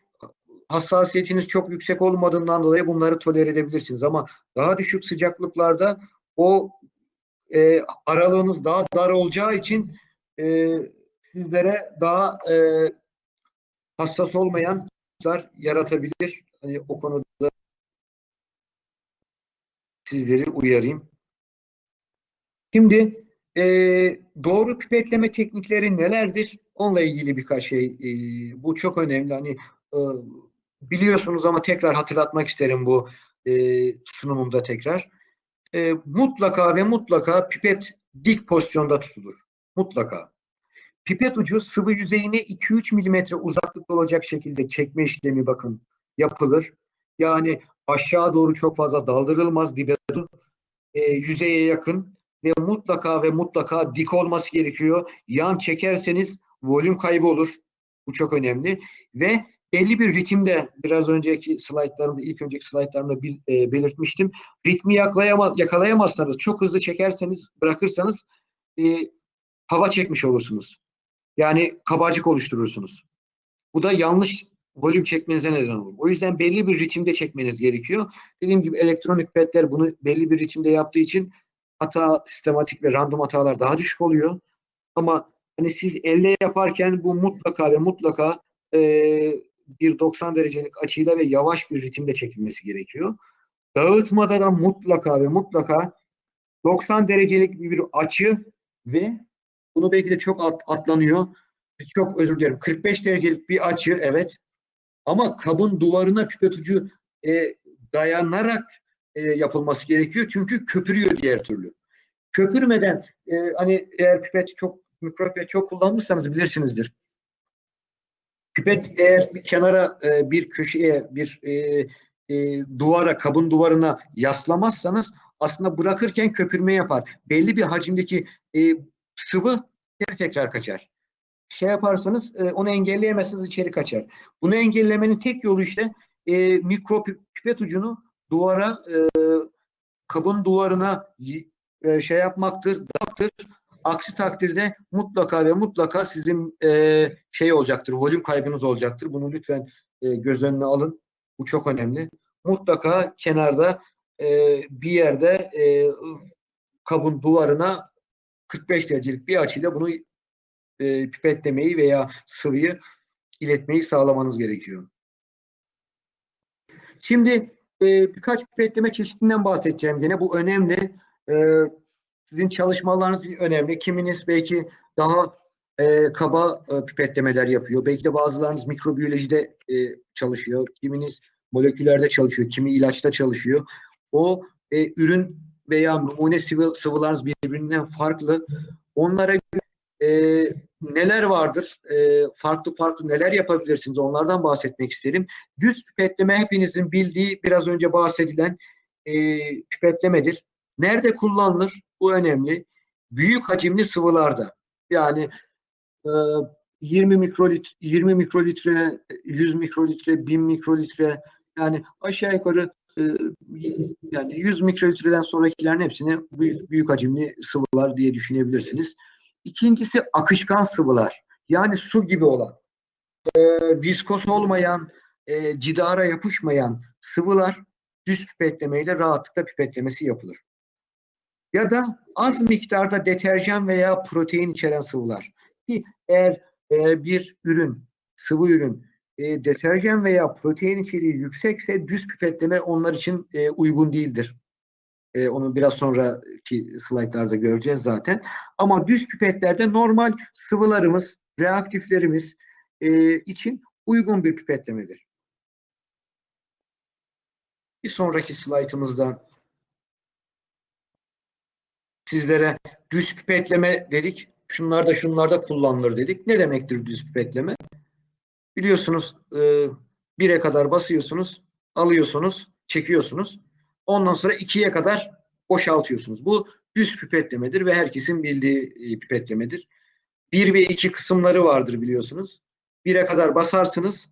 hassasiyetiniz çok yüksek olmadığından dolayı bunları tolere edebilirsiniz ama daha düşük sıcaklıklarda o e, aralığınız daha dar olacağı için e, sizlere daha e, hassas olmayan sonuçlar yaratabilir. Hani o konuda sizleri uyarayım. Şimdi e, doğru pipetleme teknikleri nelerdir? Onunla ilgili birkaç şey. e, bu çok önemli. Hani e, biliyorsunuz ama tekrar hatırlatmak isterim bu e, sunumumda tekrar. E, mutlaka ve mutlaka pipet dik pozisyonda tutulur. Mutlaka. Pipet ucu sıvı yüzeyine 2-3 milimetre uzaklıkta olacak şekilde çekme işlemi bakın yapılır. Yani aşağı doğru çok fazla daldırılmaz dibe doğru, e, yüzeye yakın ve mutlaka ve mutlaka dik olması gerekiyor. Yan çekerseniz volüm kaybı olur. Bu çok önemli. Ve belli bir ritimde biraz önceki slaytlarımda, ilk önceki slaytlarımda e, belirtmiştim. Ritmi yakalayama, yakalayamazsanız, çok hızlı çekerseniz, bırakırsanız e, hava çekmiş olursunuz. Yani kabarcık oluşturursunuz. Bu da yanlış volüm çekmenize neden olur. O yüzden belli bir ritimde çekmeniz gerekiyor. Dediğim gibi elektronik petler bunu belli bir ritimde yaptığı için hata, sistematik ve random hatalar daha düşük oluyor. Ama hani siz elle yaparken bu mutlaka ve mutlaka e, bir 90 derecelik açıyla ve yavaş bir ritimde çekilmesi gerekiyor. Dağıtmada da mutlaka ve mutlaka 90 derecelik bir açı ve bunu belki de çok at, atlanıyor. Çok özür dilerim. 45 derecelik bir açı evet. Ama kabın duvarına ucu e, dayanarak e, yapılması gerekiyor. Çünkü köpürüyor diğer türlü. Köpürmeden e, hani eğer pipet çok mikropipet çok kullanmışsanız bilirsinizdir. Pipet eğer bir kenara e, bir köşeye bir e, e, duvara kabın duvarına yaslamazsanız aslında bırakırken köpürme yapar. Belli bir hacimdeki e, sıvı geri tekrar kaçar. Şey yaparsanız e, onu engelleyemezseniz içeri kaçar. Bunu engellemenin tek yolu işte e, mikro pipet ucunu duvara e, kabın duvarına e, şey yapmaktır, dağıttır. Aksi takdirde mutlaka ve mutlaka sizin e, şey olacaktır, volüm kaybınız olacaktır. Bunu lütfen e, göz önüne alın. Bu çok önemli. Mutlaka kenarda e, bir yerde e, kabın duvarına 45 derecelik bir açıyla bunu e, pipetlemeyi veya sıvıyı iletmeyi sağlamanız gerekiyor. Şimdi e, birkaç pipetleme çeşidinden bahsedeceğim gene. Bu önemli. E, sizin çalışmalarınız önemli. Kiminiz belki daha e, kaba e, pipetlemeler yapıyor. Belki de bazılarınız mikrobiyolojide e, çalışıyor. Kiminiz moleküllerde çalışıyor. Kimi ilaçta çalışıyor. O e, ürün veya numune sıvı, sıvılarınız birbirinden farklı. Onlara e, neler vardır? E, farklı farklı neler yapabilirsiniz? Onlardan bahsetmek isterim. Düz pipetleme hepinizin bildiği biraz önce bahsedilen e, pipetlemedir. Nerede kullanılır? Bu önemli. Büyük hacimli sıvılarda. Yani e, 20 mikrolitre, 20 mikrolitre, 100 mikrolitre, 1000 mikrolitre yani aşağı yukarı e, yani 100 mikrolitreden sonrakilerin hepsini büyük, büyük hacimli sıvılar diye düşünebilirsiniz. İkincisi akışkan sıvılar. Yani su gibi olan, e, viskos olmayan, e, cidara yapışmayan sıvılar düz pipetlemeyle rahatlıkla pipetlemesi yapılır. Ya da az miktarda deterjan veya protein içeren sıvılar. Ki eğer bir ürün, sıvı ürün e, deterjan veya protein içeriği yüksekse düz pipetleme onlar için e, uygun değildir. E, onu biraz sonraki slaytlarda göreceğiz zaten. Ama düz pipetlerde normal sıvılarımız, reaktiflerimiz e, için uygun bir pipetlemedir. Bir sonraki slaytımızda sizlere düz pipetleme dedik. Şunlarda şunlarda kullanılır dedik. Ne demektir düz pipetleme? Biliyorsunuz e, bire kadar basıyorsunuz, alıyorsunuz, çekiyorsunuz. Ondan sonra ikiye kadar boşaltıyorsunuz. Bu düz pipetlemedir ve herkesin bildiği e, pipetlemedir. Bir ve iki kısımları vardır biliyorsunuz. Bire kadar basarsınız,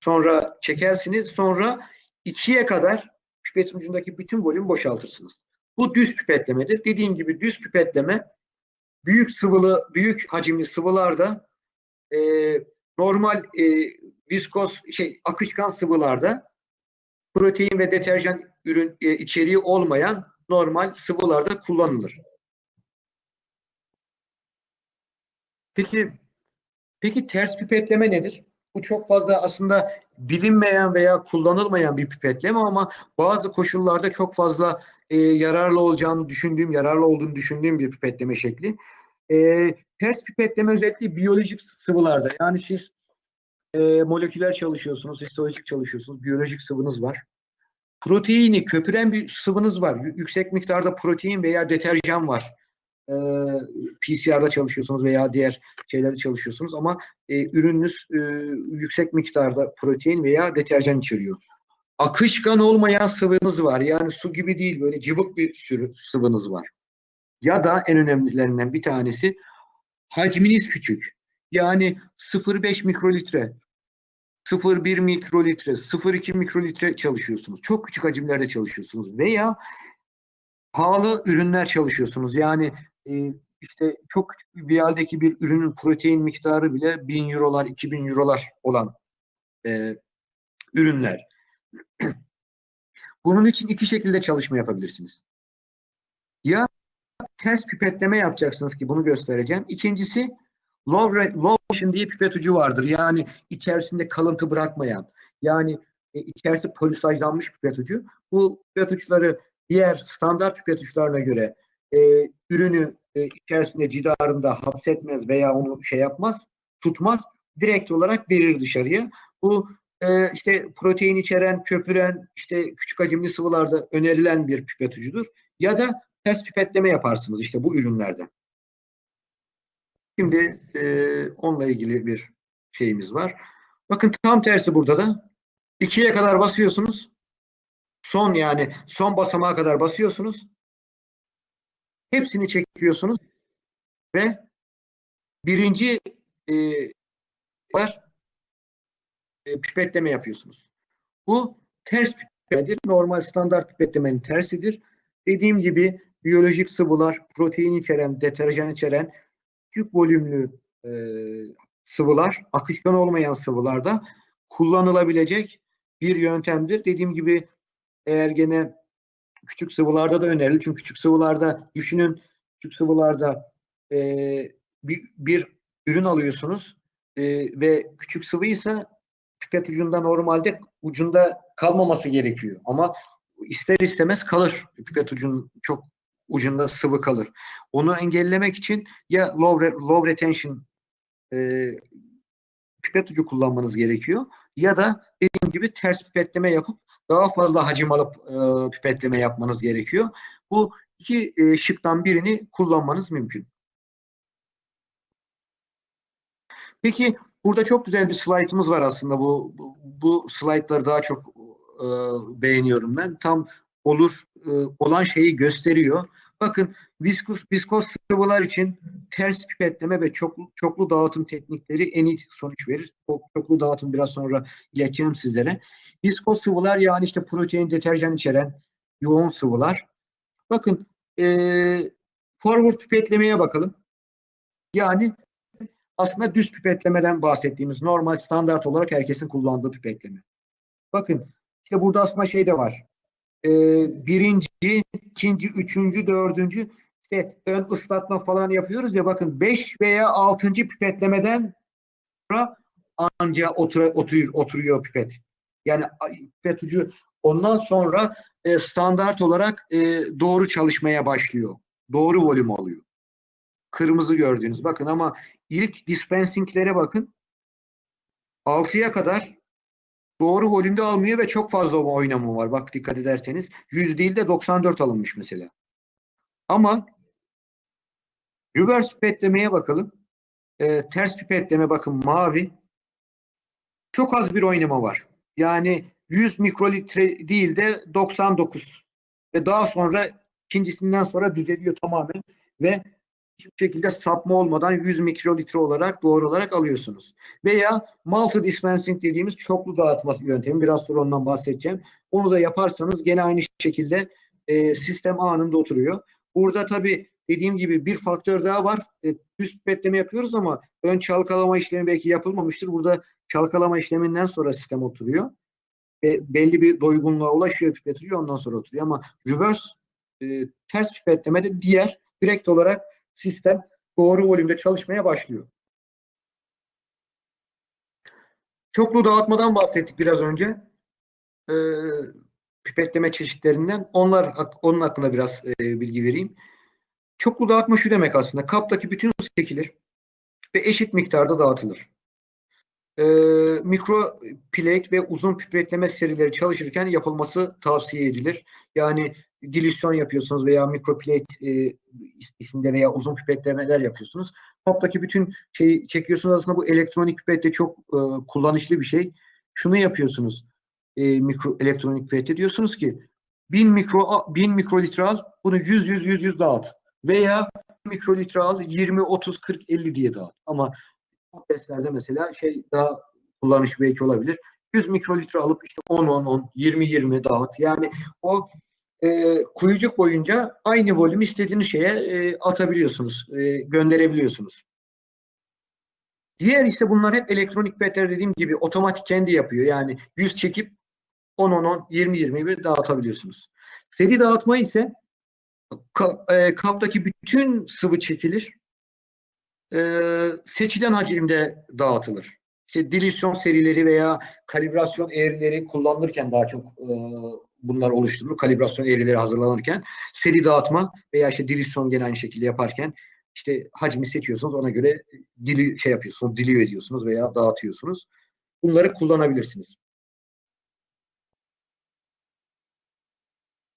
sonra çekersiniz, sonra ikiye kadar pipetin ucundaki bütün volüm boşaltırsınız. Bu düz pipetlemedir. Dediğim gibi düz pipetleme büyük sıvılı, büyük hacimli sıvılarda e, normal e, viskos şey akışkan sıvılarda protein ve deterjan ürün e, içeriği olmayan normal sıvılarda kullanılır. Peki peki ters pipetleme nedir? Bu çok fazla aslında bilinmeyen veya kullanılmayan bir pipetleme ama bazı koşullarda çok fazla e, yararlı olacağını düşündüğüm, yararlı olduğunu düşündüğüm bir pipetleme şekli. E, ters pipetleme özellikle biyolojik sıvılarda. Yani siz e, moleküler çalışıyorsunuz, histolojik çalışıyorsunuz, biyolojik sıvınız var. proteini köpüren bir sıvınız var. Yüksek miktarda protein veya deterjan var. Ee, PCR'da çalışıyorsunuz veya diğer şeylerde çalışıyorsunuz ama e, ürününüz e, yüksek miktarda protein veya deterjan içeriyor. Akışkan olmayan sıvınız var. Yani su gibi değil böyle cıvık bir sürü sıvınız var. Ya da en önemlilerinden bir tanesi hacminiz küçük. Yani 0,5 mikrolitre, 0,1 mikrolitre, 0,2 mikrolitre çalışıyorsunuz. Çok küçük hacimlerde çalışıyorsunuz. Veya pahalı ürünler çalışıyorsunuz. Yani e, işte çok küçük bir vialdeki bir ürünün protein miktarı bile 1000 eurolar, 2000 eurolar olan e, ürünler. Bunun için iki şekilde çalışma yapabilirsiniz. Ya ters pipetleme yapacaksınız ki bunu göstereceğim. İkincisi low, low motion diye pipet ucu vardır. Yani içerisinde kalıntı bırakmayan. Yani e, içerisi polisajlanmış pipet ucu. Bu pipet uçları diğer standart pipet uçlarına göre e, ürünü e, içerisinde cidarında hapsetmez veya onu şey yapmaz, tutmaz. Direkt olarak verir dışarıya. Bu e, işte protein içeren, köpüren, işte küçük hacimli sıvılarda önerilen bir pipet ucudur. Ya da ters pipetleme yaparsınız işte bu ürünlerden. Şimdi e, onunla ilgili bir şeyimiz var. Bakın tam tersi burada da. ikiye kadar basıyorsunuz. Son yani son basamağa kadar basıyorsunuz. Hepsini çekiyorsunuz ve birinci e, var e, pipetleme yapıyorsunuz. Bu ters pipetlemedir. Normal standart pipetlemenin tersidir. Dediğim gibi biyolojik sıvılar, protein içeren, deterjan içeren küçük volümlü e, sıvılar, akışkan olmayan sıvılarda kullanılabilecek bir yöntemdir. Dediğim gibi eğer gene küçük sıvılarda da önerilir. Çünkü küçük sıvılarda düşünün küçük sıvılarda e, bir, bir ürün alıyorsunuz e, ve küçük sıvıysa pipet ucunda normalde ucunda kalmaması gerekiyor. Ama ister istemez kalır. Pipet ucun çok ucunda sıvı kalır. Onu engellemek için ya low, re- low retention e, pipet ucu kullanmanız gerekiyor ya da dediğim gibi ters pipetleme yapıp daha fazla hacim alıp e, pipetleme yapmanız gerekiyor. Bu iki e, şıktan birini kullanmanız mümkün. Peki burada çok güzel bir slaytımız var aslında. Bu bu, slaytları daha çok e, beğeniyorum ben. Tam olur e, olan şeyi gösteriyor. Bakın viskos, viskos sıvılar için ters pipetleme ve çoklu, çoklu dağıtım teknikleri en iyi sonuç verir. O çoklu dağıtım biraz sonra ileteceğim sizlere. Viskos sıvılar yani işte protein, deterjan içeren yoğun sıvılar. Bakın e, forward pipetlemeye bakalım. Yani aslında düz pipetlemeden bahsettiğimiz normal standart olarak herkesin kullandığı pipetleme. Bakın işte burada aslında şey de var. Ee, birinci, ikinci, üçüncü, dördüncü işte ön ıslatma falan yapıyoruz ya bakın beş veya altıncı pipetlemeden sonra anca otur, oturuyor, oturuyor pipet. Yani pipet ucu ondan sonra e, standart olarak e, doğru çalışmaya başlıyor. Doğru volüm alıyor. Kırmızı gördüğünüz bakın ama ilk dispensinglere bakın. 6'ya kadar doğru volümde almıyor ve çok fazla oynama var. Bak dikkat ederseniz 100 değil de 94 alınmış mesela. Ama reverse pipetlemeye bakalım. Ee, ters pipetleme bakın mavi. Çok az bir oynama var. Yani 100 mikrolitre değil de 99 ve daha sonra ikincisinden sonra düzeliyor tamamen ve hiçbir şekilde sapma olmadan 100 mikrolitre olarak doğru olarak alıyorsunuz. Veya multi dispensing dediğimiz çoklu dağıtma yöntemi. Biraz sonra ondan bahsedeceğim. Onu da yaparsanız gene aynı şekilde e, sistem anında oturuyor. Burada tabii dediğim gibi bir faktör daha var. E, düz pipetleme yapıyoruz ama ön çalkalama işlemi belki yapılmamıştır. Burada çalkalama işleminden sonra sistem oturuyor. E, belli bir doygunluğa ulaşıyor pipet ucu ondan sonra oturuyor. Ama reverse e, ters pipetlemede diğer direkt olarak sistem doğru volümde çalışmaya başlıyor. Çoklu dağıtmadan bahsettik biraz önce. Ee, pipetleme çeşitlerinden. Onlar onun hakkında biraz e, bilgi vereyim. Çoklu dağıtma şu demek aslında. Kaptaki bütün su çekilir ve eşit miktarda dağıtılır. e, mikro plate ve uzun pipetleme serileri çalışırken yapılması tavsiye edilir. Yani dilisyon yapıyorsunuz veya mikro plate e, isminde veya uzun pipetlemeler yapıyorsunuz. Toptaki bütün şeyi çekiyorsunuz. Aslında bu elektronik pipette çok e, kullanışlı bir şey. Şunu yapıyorsunuz. E, mikro elektronik pipette diyorsunuz ki 1000 mikro 1000 mikrolitre al. Bunu 100 100 100 100 dağıt. Veya mikrolitre al 20 30 40 50 diye dağıt. Ama bu testlerde mesela şey daha kullanış belki olabilir. 100 mikrolitre alıp işte 10 10 10 20 20 dağıt. Yani o e, kuyucuk boyunca aynı volüm istediğiniz şeye e, atabiliyorsunuz, e, gönderebiliyorsunuz. Diğer ise bunlar hep elektronik pipetler dediğim gibi otomatik kendi yapıyor. Yani 100 çekip 10 10 10 20 20 bir dağıtabiliyorsunuz. Seri dağıtma ise ka, e, kaptaki bütün sıvı çekilir. E, seçilen hacimde dağıtılır. İşte dilisyon serileri veya kalibrasyon eğrileri kullanılırken daha çok e, bunlar oluşturulur. Kalibrasyon eğrileri hazırlanırken seri dağıtma veya işte dilisyon gene aynı şekilde yaparken işte hacmi seçiyorsunuz ona göre dili şey yapıyorsunuz, diliyor ediyorsunuz veya dağıtıyorsunuz. Bunları kullanabilirsiniz.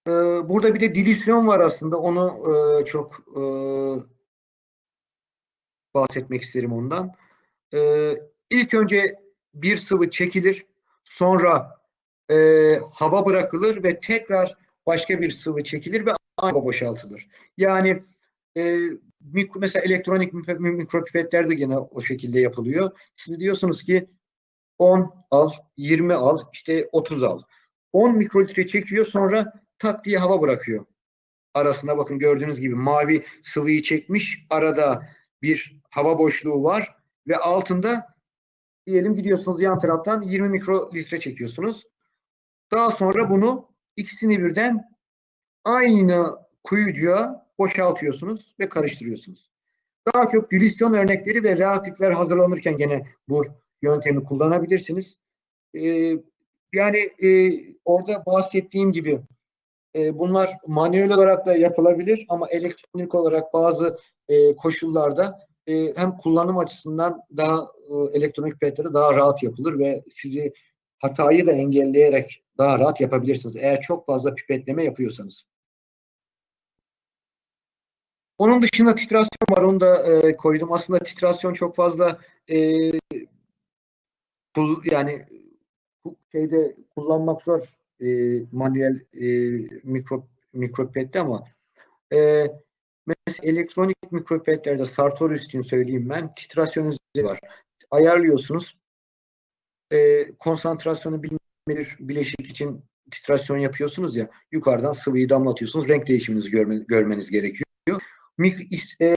Ee, burada bir de dilisyon var aslında. Onu e, çok e, bahsetmek isterim ondan. E, ilk önce bir sıvı çekilir. Sonra e, hava bırakılır ve tekrar başka bir sıvı çekilir ve hava boşaltılır. Yani e, mikro, mesela elektronik mikropipetler de gene o şekilde yapılıyor. Siz diyorsunuz ki 10 al, 20 al, işte 30 al. 10 mikrolitre çekiyor sonra tak diye hava bırakıyor. Arasına bakın gördüğünüz gibi mavi sıvıyı çekmiş. Arada bir hava boşluğu var ve altında diyelim gidiyorsunuz yan taraftan 20 mikrolitre çekiyorsunuz. Daha sonra bunu ikisini birden aynı kuyucuğa boşaltıyorsunuz ve karıştırıyorsunuz. Daha çok dilisyon örnekleri ve reaktifler hazırlanırken gene bu yöntemi kullanabilirsiniz. Ee, yani e, orada bahsettiğim gibi e, bunlar manuel olarak da yapılabilir ama elektronik olarak bazı e, koşullarda e, hem kullanım açısından daha e, elektronik pipetleri daha rahat yapılır ve sizi hatayı da engelleyerek daha rahat yapabilirsiniz. Eğer çok fazla pipetleme yapıyorsanız. Onun dışında titrasyon var. Onu da e, koydum. Aslında titrasyon çok fazla e, yani şeyde kullanmak zor e, manuel e, mikro mikropipette ama e, mesela elektronik mikropipetlerde Sartorius için söyleyeyim ben titrasyon var. Ayarlıyorsunuz. E, konsantrasyonu bilmir bileşik için titrasyon yapıyorsunuz ya yukarıdan sıvıyı damlatıyorsunuz. Renk değişiminizi görme, görmeniz gerekiyor. Mik, e,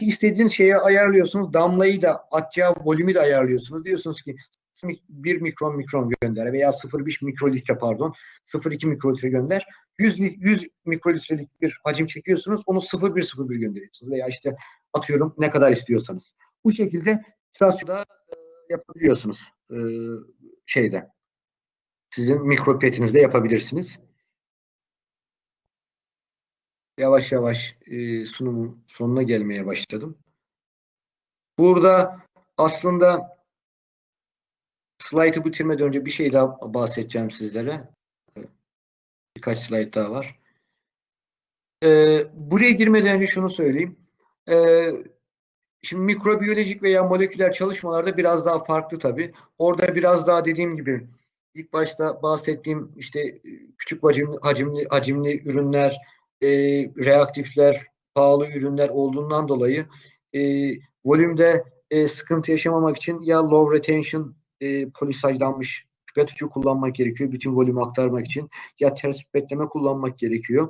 istediğiniz şeye ayarlıyorsunuz. Damlayı da atacağı volümü de ayarlıyorsunuz. Diyorsunuz ki 1 mikron mikron gönder veya 0,5 mikrolitre pardon 0,2 mikrolitre gönder. 100, 100 mikrolitrelik bir hacim çekiyorsunuz. Onu 0,1 gönderiyorsunuz veya işte atıyorum ne kadar istiyorsanız. Bu şekilde titrasyonda e, yapabiliyorsunuz e, şeyde. Sizin mikropipetinizde yapabilirsiniz. Yavaş yavaş e, sunumun sonuna gelmeye başladım. Burada aslında slaytı bitirmeden önce bir şey daha bahsedeceğim sizlere. Birkaç slayt daha var. Ee, buraya girmeden önce şunu söyleyeyim. Ee, şimdi mikrobiyolojik veya moleküler çalışmalarda biraz daha farklı tabii. Orada biraz daha dediğim gibi ilk başta bahsettiğim işte küçük hacimli, hacimli, hacimli ürünler, e, reaktifler, pahalı ürünler olduğundan dolayı e, volümde e, sıkıntı yaşamamak için ya low retention e, polisajlanmış ucu kullanmak gerekiyor. Bütün volümü aktarmak için. Ya ters pipetleme kullanmak gerekiyor.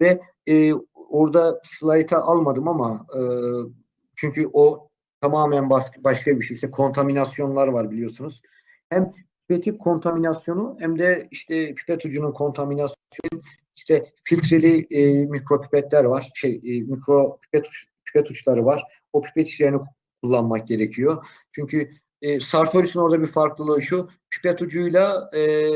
Ve e, orada slayta almadım ama e, çünkü o tamamen başka bir şey. İşte kontaminasyonlar var biliyorsunuz. Hem pipetin kontaminasyonu hem de işte pipet ucunun kontaminasyonu işte filtreli e, mikropipetler var. Şey e, mikro pipet, pipet uçları var. O pipet içlerini kullanmak gerekiyor. Çünkü e, Sartorius'un orada bir farklılığı şu. Pipet ucuyla e,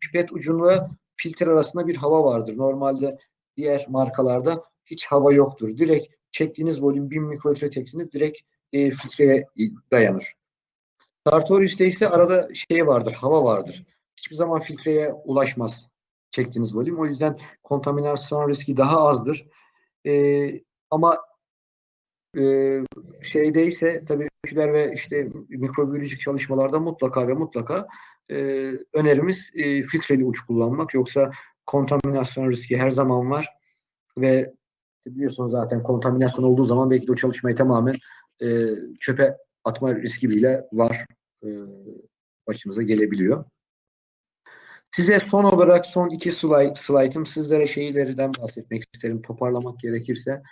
pipet ucuyla filtre arasında bir hava vardır. Normalde diğer markalarda hiç hava yoktur. Direkt çektiğiniz volüm 1000 mikrolitre teksiniz direkt e, filtreye dayanır. Sartorius'te ise arada şey vardır, hava vardır. Hiçbir zaman filtreye ulaşmaz çektiğiniz volüm. O yüzden kontaminasyon riski daha azdır. Ee, ama e, şeydeyse tabii öyküler ve işte mikrobiyolojik çalışmalarda mutlaka ve mutlaka e, önerimiz e, filtreli uç kullanmak. Yoksa kontaminasyon riski her zaman var ve biliyorsunuz zaten kontaminasyon olduğu zaman belki de o çalışmayı tamamen e, çöpe atma riski bile var. E, başımıza gelebiliyor. Size son olarak son iki slide, slaytım sizlere şeylerden bahsetmek isterim toparlamak gerekirse.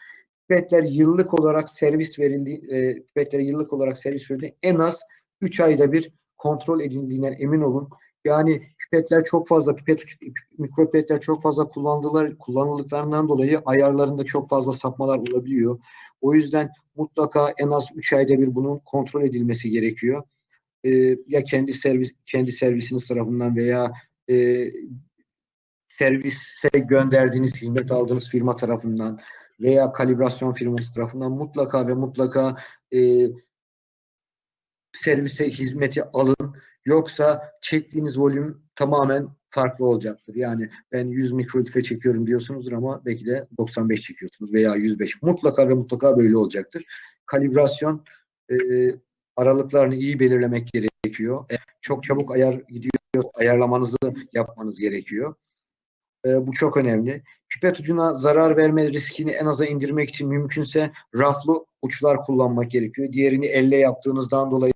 Pipetler yıllık olarak servis verildi, e, yıllık olarak servis verildi. En az 3 ayda bir kontrol edildiğinden emin olun. Yani pipetler çok fazla, pipet mikropipetler çok fazla kullandılar, kullanıldıklarından dolayı ayarlarında çok fazla sapmalar olabiliyor. O yüzden mutlaka en az 3 ayda bir bunun kontrol edilmesi gerekiyor. Ee, ya kendi servis kendi servisiniz tarafından veya e, servise gönderdiğiniz, hizmet aldığınız firma tarafından veya kalibrasyon firması tarafından mutlaka ve mutlaka e, servise hizmeti alın. Yoksa çektiğiniz volüm tamamen farklı olacaktır. Yani ben 100 mikrolitre çekiyorum diyorsunuzdur ama belki de 95 çekiyorsunuz veya 105. Mutlaka ve mutlaka böyle olacaktır. Kalibrasyon e, aralıklarını iyi belirlemek gerekiyor. E, çok çabuk ayar gidiyor, ayarlamanızı yapmanız gerekiyor. E, bu çok önemli. Pipet ucuna zarar verme riskini en aza indirmek için mümkünse raflı uçlar kullanmak gerekiyor. Diğerini elle yaptığınızdan dolayı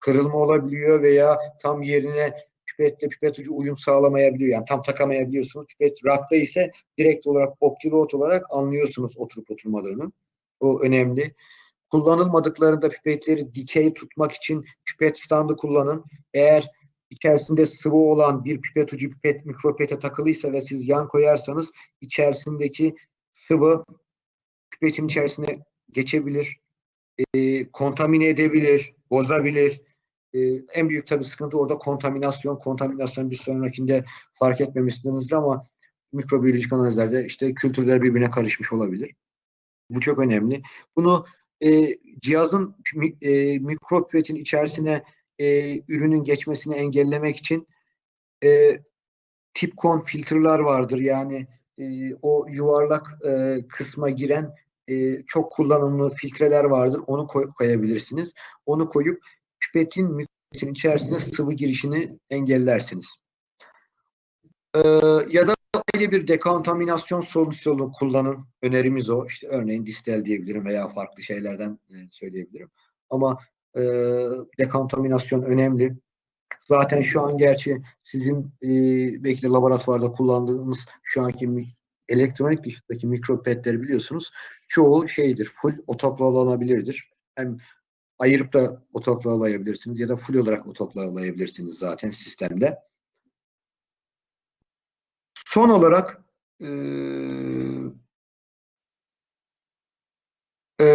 kırılma olabiliyor veya tam yerine pipetle pipet ucu uyum sağlamayabiliyor. Yani tam takamayabiliyorsunuz. Pipet rakta ise direkt olarak optilot olarak anlıyorsunuz oturup oturmadığını. O önemli. Kullanılmadıklarında pipetleri dikey tutmak için pipet standı kullanın. Eğer içerisinde sıvı olan bir pipet ucu pipet mikropete takılıysa ve siz yan koyarsanız içerisindeki sıvı pipetin içerisine geçebilir, e, kontamine edebilir, bozabilir. E, en büyük tabii sıkıntı orada kontaminasyon. Kontaminasyon bir sonrakinde fark etmemişsinizdir ama mikrobiyolojik analizlerde işte kültürler birbirine karışmış olabilir. Bu çok önemli. Bunu e, cihazın e, mikropipetin içerisine e, ürünün geçmesini engellemek için e, tipkon filtreler vardır. Yani e, o yuvarlak e, kısma giren e, çok kullanımlı filtreler vardır. Onu koy, koyabilirsiniz. Onu koyup pipetin pipetin içerisine sıvı girişini engellersiniz. E, ya da ayrı bir dekontaminasyon solüsyonu kullanın. Önerimiz o. İşte örneğin distel diyebilirim veya farklı şeylerden e, söyleyebilirim. Ama e, dekontaminasyon önemli. Zaten şu an gerçi sizin e, belki de laboratuvarda kullandığımız şu anki elektronik dışındaki mikropetleri biliyorsunuz. Çoğu şeydir, full otoklalanabilirdir. Hem ayırıp da otoklalayabilirsiniz ya da full olarak otoklalayabilirsiniz zaten sistemde. Son olarak e, e,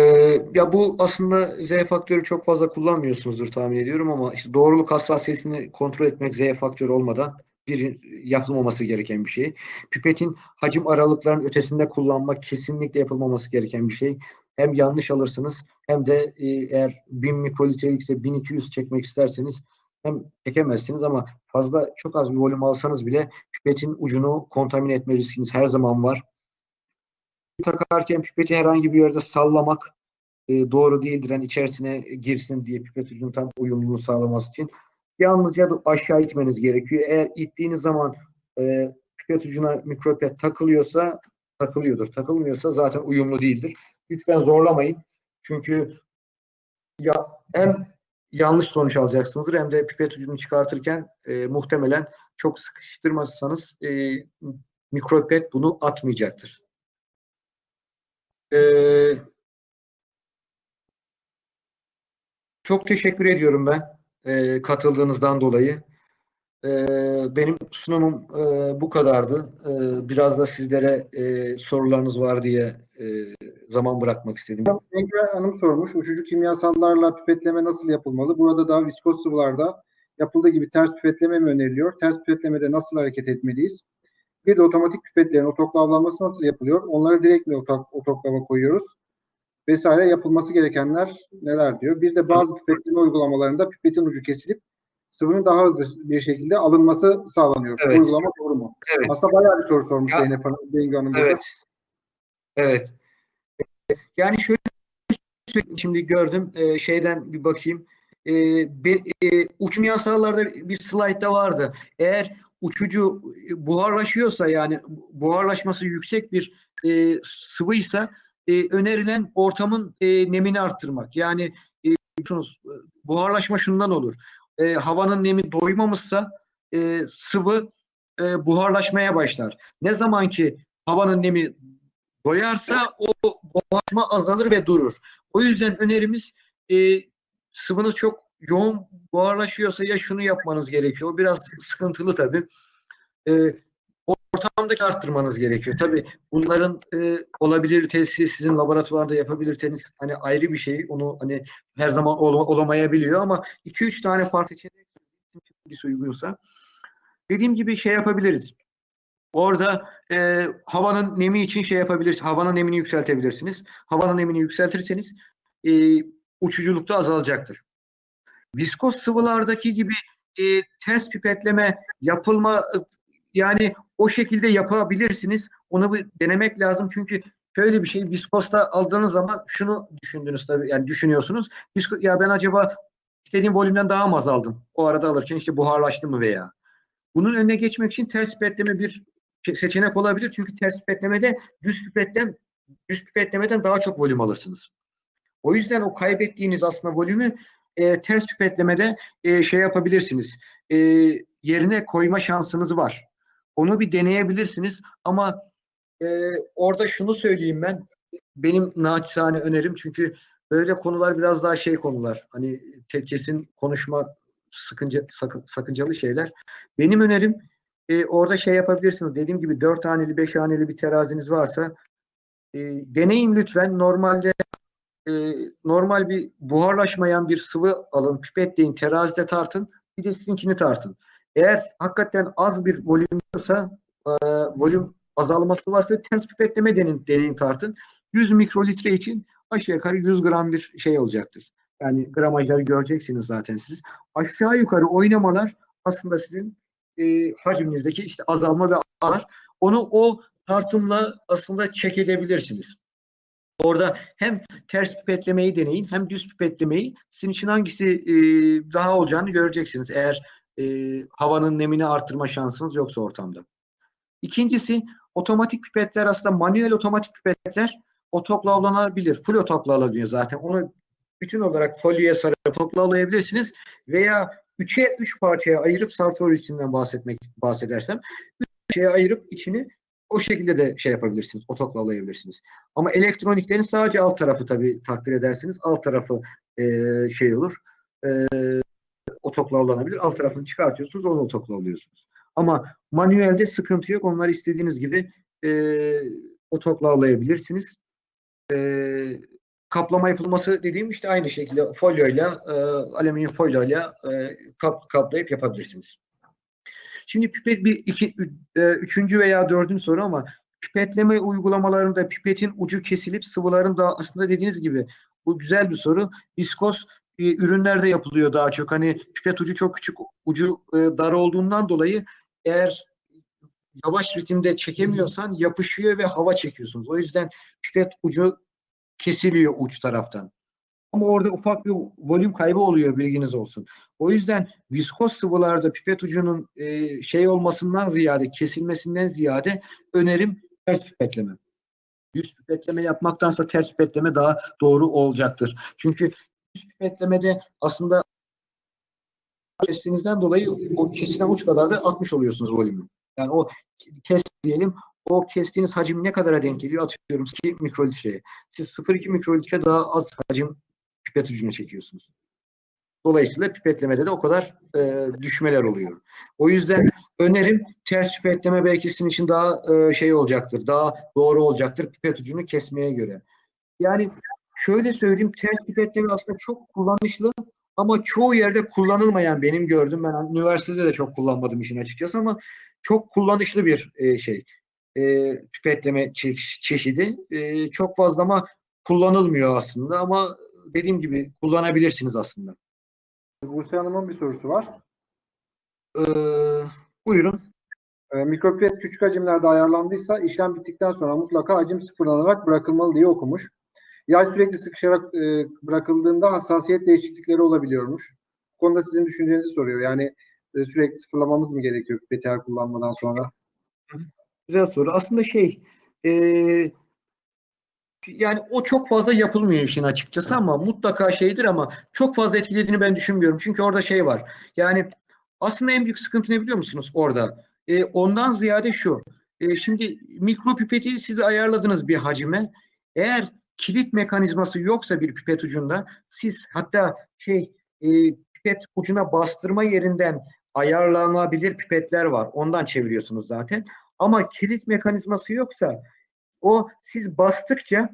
ya bu aslında Z faktörü çok fazla kullanmıyorsunuzdur tahmin ediyorum ama işte doğruluk hassasiyetini kontrol etmek Z faktörü olmadan bir yapılmaması gereken bir şey. Pipetin hacim aralıklarının ötesinde kullanmak kesinlikle yapılmaması gereken bir şey. Hem yanlış alırsınız hem de e, eğer 1000 mikrolitrelik ise 1200 çekmek isterseniz hem çekemezsiniz ama fazla çok az bir volüm alsanız bile pipetin ucunu kontamine etme riskiniz her zaman var. Takarken pipeti herhangi bir yerde sallamak e, doğru değildir. Yani içerisine girsin diye pipet ucunun tam uyumluluğunu sağlaması için. Yalnızca aşağı itmeniz gerekiyor. Eğer ittiğiniz zaman e, pipet ucuna mikropipet takılıyorsa takılıyordur. Takılmıyorsa zaten uyumlu değildir. Lütfen zorlamayın. Çünkü ya hem yanlış sonuç alacaksınızdır hem de pipet ucunu çıkartırken e, muhtemelen çok sıkıştırmazsanız e, mikropipet bunu atmayacaktır. E, çok teşekkür ediyorum ben e, katıldığınızdan dolayı. E, benim sunumum e, bu kadardı. E, biraz da sizlere e, sorularınız var diye e, zaman bırakmak istedim. Engel Hanım sormuş. Uçucu kimyasallarla pipetleme nasıl yapılmalı? Burada da viskoz sıvılarda yapıldığı gibi ters pipetleme mi öneriliyor? Ters pipetlemede nasıl hareket etmeliyiz? Bir de otomatik pipetlerin otoklavlanması nasıl yapılıyor? Onları direkt mi otoklava koyuyoruz? vesaire yapılması gerekenler neler diyor. Bir de bazı pipetleme uygulamalarında pipetin ucu kesilip sıvının daha hızlı bir şekilde alınması sağlanıyor. Bu Evet. uygulama doğru mu? Evet. Aslında bayağı bir soru sormuş Zeynep Hanım, Bengi Hanım. burada. Evet. Yani şöyle şimdi gördüm e, şeyden bir bakayım. E, be- e, uçum yasalarda bir slaytta vardı. Eğer uçucu buharlaşıyorsa yani buharlaşması yüksek bir e, sıvıysa e, önerilen ortamın e, nemini arttırmak. Yani e, buharlaşma şundan olur. E, havanın nemi doymamışsa e, sıvı e, buharlaşmaya başlar. Ne zaman ki havanın nemi doyarsa o buharlaşma azalır ve durur. O yüzden önerimiz e, sıvınız çok yoğun buharlaşıyorsa ya şunu yapmanız gerekiyor. O biraz sıkıntılı tabii. E, ortamdaki arttırmanız gerekiyor. Tabii bunların e, olabilitesi sizin laboratuvarda yapabilirseniz hani ayrı bir şey. Onu hani her zaman ol- olamayabiliyor ama 2-3 tane farklı seçenek uygunsa dediğim gibi şey yapabiliriz. Orada e, havanın nemi için şey yapabilirsiniz. Havanın nemini yükseltebilirsiniz. Havanın nemini yükseltirseniz e, uçuculuk da azalacaktır. Viskos sıvılardaki gibi e, ters pipetleme yapılma yani o şekilde yapabilirsiniz. Onu bir denemek lazım çünkü şöyle bir şey viskosta aldığınız zaman şunu düşündünüz tabii yani düşünüyorsunuz. Visko, ya ben acaba istediğim volümden daha mı azaldım? O arada alırken işte buharlaştı mı veya. Bunun önüne geçmek için ters pipetleme bir seçenek olabilir. Çünkü ters pipetlemede düz pipetten düz pipetlemeden daha çok volüm alırsınız. O yüzden o kaybettiğiniz aslında volümü e, ters pipetlemede e, şey yapabilirsiniz. E, yerine koyma şansınız var. Onu bir deneyebilirsiniz ama e, orada şunu söyleyeyim ben. Benim naçizane önerim çünkü böyle konular biraz daha şey konular. Hani kesin konuşma sıkınca, sakın, sakıncalı şeyler. Benim önerim e, orada şey yapabilirsiniz. Dediğim gibi dört haneli, beş haneli bir teraziniz varsa e, deneyin lütfen. Normalde e, normal bir buharlaşmayan bir sıvı alın, pipetleyin, terazide tartın. Bir de sizinkini tartın. Eğer hakikaten az bir volüm varsa, e, volüm azalması varsa ters pipetleme deneyin, deneyin tartın. 100 mikrolitre için aşağı yukarı 100 gram bir şey olacaktır. Yani gramajları göreceksiniz zaten siz. Aşağı yukarı oynamalar aslında sizin e, hacminizdeki işte azalma ve artar. Onu o tartımla aslında çek edebilirsiniz. Orada hem ters pipetlemeyi deneyin hem düz pipetlemeyi sizin için hangisi e, daha olacağını göreceksiniz. Eğer e, havanın nemini artırma şansınız yoksa ortamda. İkincisi otomatik pipetler aslında manuel otomatik pipetler otoklavlanabilir. Full otoklavlanıyor zaten. Onu bütün olarak folyoya sarıp otoklavlayabilirsiniz veya 3'e 3 parçaya ayırıp içinden bahsetmek bahsedersem 3 parçaya ayırıp içini o şekilde de şey yapabilirsiniz, otoklavlayabilirsiniz. Ama elektroniklerin sadece alt tarafı tabii takdir edersiniz. Alt tarafı e, şey olur. E, otoklavlanabilir. Alt tarafını çıkartıyorsunuz, onu otoklavlıyorsunuz. Ama manuelde sıkıntı yok. Onları istediğiniz gibi e, otoklavlayabilirsiniz. E, kaplama yapılması dediğim işte aynı şekilde folyoyla, e, alüminyum folyoyla e, kap, kaplayıp yapabilirsiniz. Şimdi pipet bir iki, e, üçüncü veya dördüncü soru ama pipetleme uygulamalarında pipetin ucu kesilip sıvıların da aslında dediğiniz gibi bu güzel bir soru. Viskos e, ürünlerde yapılıyor daha çok. Hani pipet ucu çok küçük, ucu e, dar olduğundan dolayı eğer yavaş ritimde çekemiyorsan yapışıyor ve hava çekiyorsunuz. O yüzden pipet ucu kesiliyor uç taraftan. Ama orada ufak bir volüm kaybı oluyor bilginiz olsun. O yüzden viskos sıvılarda pipet ucunun e, şey olmasından ziyade kesilmesinden ziyade önerim ters pipetleme. Düz pipetleme yapmaktansa ters pipetleme daha doğru olacaktır. Çünkü düz pipetlemede aslında kestinizden dolayı o kesilen uç kadar da atmış oluyorsunuz volümü. Yani o kes diyelim o kestiğiniz hacim ne kadara denk geliyor? Atıyorum 2 mikrolitreye. Siz 0,2 mikrolitre daha az hacim pipet ucuna çekiyorsunuz. Dolayısıyla pipetlemede de o kadar e, düşmeler oluyor. O yüzden önerim ters pipetleme belki sizin için daha e, şey olacaktır. Daha doğru olacaktır pipet ucunu kesmeye göre. Yani şöyle söyleyeyim ters pipetleme aslında çok kullanışlı ama çoğu yerde kullanılmayan benim gördüm. Ben üniversitede de çok kullanmadım işin açıkçası ama çok kullanışlı bir e, şey. E, pipetleme çe- çeşidi. E, çok fazla ama kullanılmıyor aslında ama dediğim gibi kullanabilirsiniz aslında. Buse Hanım'ın bir sorusu var. Ee, buyurun. E, mikropipet küçük hacimlerde ayarlandıysa işlem bittikten sonra mutlaka hacim sıfırlanarak bırakılmalı diye okumuş. Yay sürekli sıkışarak e, bırakıldığında hassasiyet değişiklikleri olabiliyormuş. Bu konuda sizin düşüncenizi soruyor. Yani e, sürekli sıfırlamamız mı gerekiyor her kullanmadan sonra? Güzel soru. Aslında şey ee, yani o çok fazla yapılmıyor işin açıkçası ama mutlaka şeydir ama çok fazla etkilediğini ben düşünmüyorum. Çünkü orada şey var. Yani aslında en büyük sıkıntı ne biliyor musunuz orada? Ee, ondan ziyade şu. Ee, şimdi mikropipeti siz ayarladınız bir hacime. Eğer kilit mekanizması yoksa bir pipet ucunda siz hatta şey e, pipet ucuna bastırma yerinden ayarlanabilir pipetler var. Ondan çeviriyorsunuz zaten. Ama kilit mekanizması yoksa o siz bastıkça